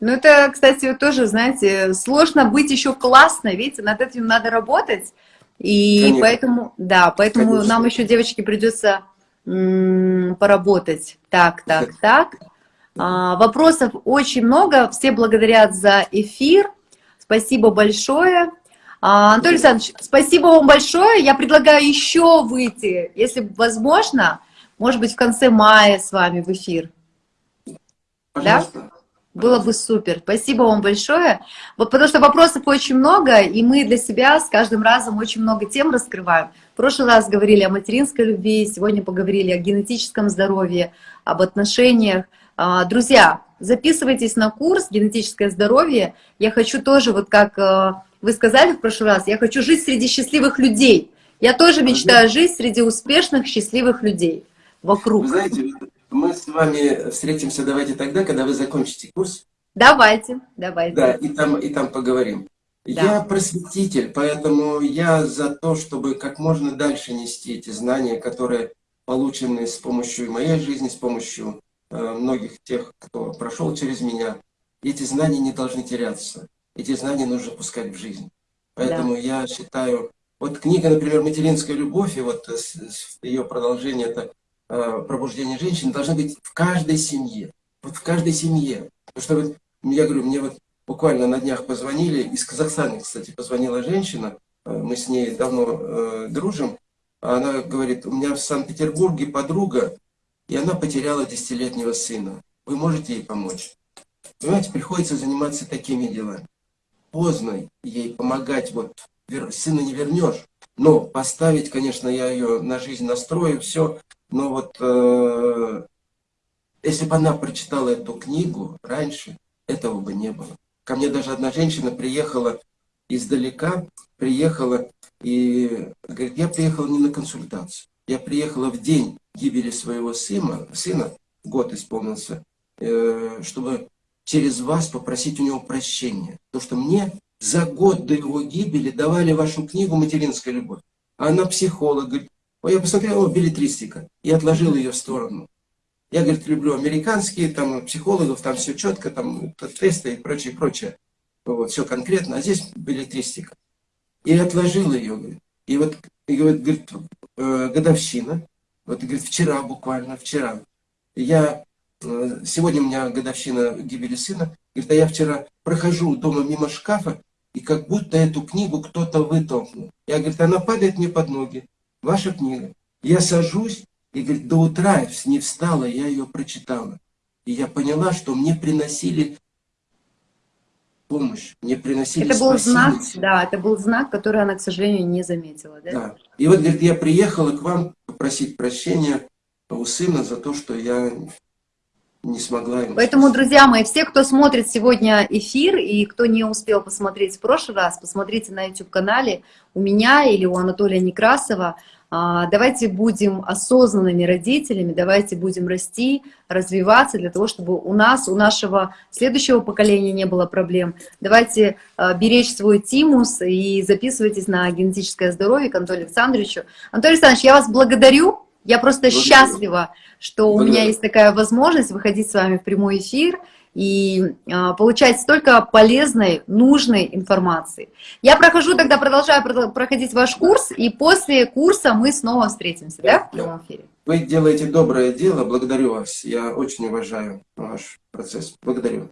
Ну, это, кстати, тоже, знаете, сложно быть еще классной, видите, над этим надо работать. И Конечно. поэтому, да, поэтому Конечно. нам еще, девочки, придется поработать. Так, так, так. А, вопросов очень много. Все благодарят за эфир. Спасибо большое. А, Анатолий Александрович, спасибо вам большое. Я предлагаю еще выйти, если возможно, может быть, в конце мая с вами в эфир. Пожалуйста. Да? Было бы супер. Спасибо вам большое. Вот потому что вопросов очень много, и мы для себя с каждым разом очень много тем раскрываем. В прошлый раз говорили о материнской любви, сегодня поговорили о генетическом здоровье, об отношениях. А, друзья, записывайтесь на курс «Генетическое здоровье». Я хочу тоже, вот как э, вы сказали в прошлый раз, я хочу жить среди счастливых людей. Я тоже мечтаю жить среди успешных, счастливых людей вокруг. Вы знаете, мы с вами встретимся давайте тогда, когда вы закончите курс. Давайте, давайте. Да, и там, и там поговорим. Да. Я просветитель, поэтому я за то, чтобы как можно дальше нести эти знания, которые получены с помощью моей жизни, с помощью э, многих тех, кто прошел через меня. Эти знания не должны теряться. Эти знания нужно пускать в жизнь. Поэтому да. я считаю, вот книга, например, «Материнская любовь», и вот ее продолжение – это Э, пробуждение женщин должно быть в каждой семье. Вот в каждой семье. Потому что, я говорю, мне вот буквально на днях позвонили, из Казахстана, кстати, позвонила женщина, э, мы с ней давно э, дружим, она говорит, у меня в Санкт-Петербурге подруга, и она потеряла десятилетнего сына. Вы можете ей помочь? Понимаете, приходится заниматься такими делами. Поздно ей помогать, вот сына не вернешь, но поставить, конечно, я ее на жизнь настрою, все, но вот э, если бы она прочитала эту книгу раньше, этого бы не было. Ко мне даже одна женщина приехала издалека, приехала и говорит, я приехала не на консультацию. Я приехала в день гибели своего сына, сына год исполнился, э, чтобы через вас попросить у него прощения. Потому что мне за год до его гибели давали вашу книгу «Материнская любовь». Она психолог, говорит, я посмотрел, о, билетристика, и отложил ее в сторону. Я, говорит, люблю американские, там, психологов, там все четко, там, тесты и прочее, прочее. Вот, все конкретно, а здесь билетристика. И отложил ее, говорит. И вот, и говорит, говорит э, годовщина, вот, говорит, вчера буквально, вчера. Я, э, сегодня у меня годовщина гибели сына, говорит, а я вчера прохожу дома мимо шкафа, и как будто эту книгу кто-то вытолкнул. Я, говорит, она падает мне под ноги ваша книга. Я сажусь, и говорит, до утра не встала, я ее прочитала. И я поняла, что мне приносили помощь, мне приносили Это был знак, да, это был знак, который она, к сожалению, не заметила. Да? да. И вот, говорит, я приехала к вам попросить прощения у сына за то, что я не смогла ему Поэтому, спасти. друзья мои, все, кто смотрит сегодня эфир, и кто не успел посмотреть в прошлый раз, посмотрите на YouTube-канале у меня или у Анатолия Некрасова, давайте будем осознанными родителями, давайте будем расти, развиваться для того, чтобы у нас, у нашего следующего поколения не было проблем. Давайте а, беречь свой тимус и записывайтесь на генетическое здоровье к Анатолию Александровичу. Анатолий Александрович, я вас благодарю. Я просто благодарю. счастлива, что благодарю. у меня есть такая возможность выходить с вами в прямой эфир и а, получать столько полезной, нужной информации. Я прохожу, тогда продолжаю проходить ваш курс, и после курса мы снова встретимся, да, в прямом эфире? Вы делаете доброе дело, благодарю вас. Я очень уважаю ваш процесс. Благодарю.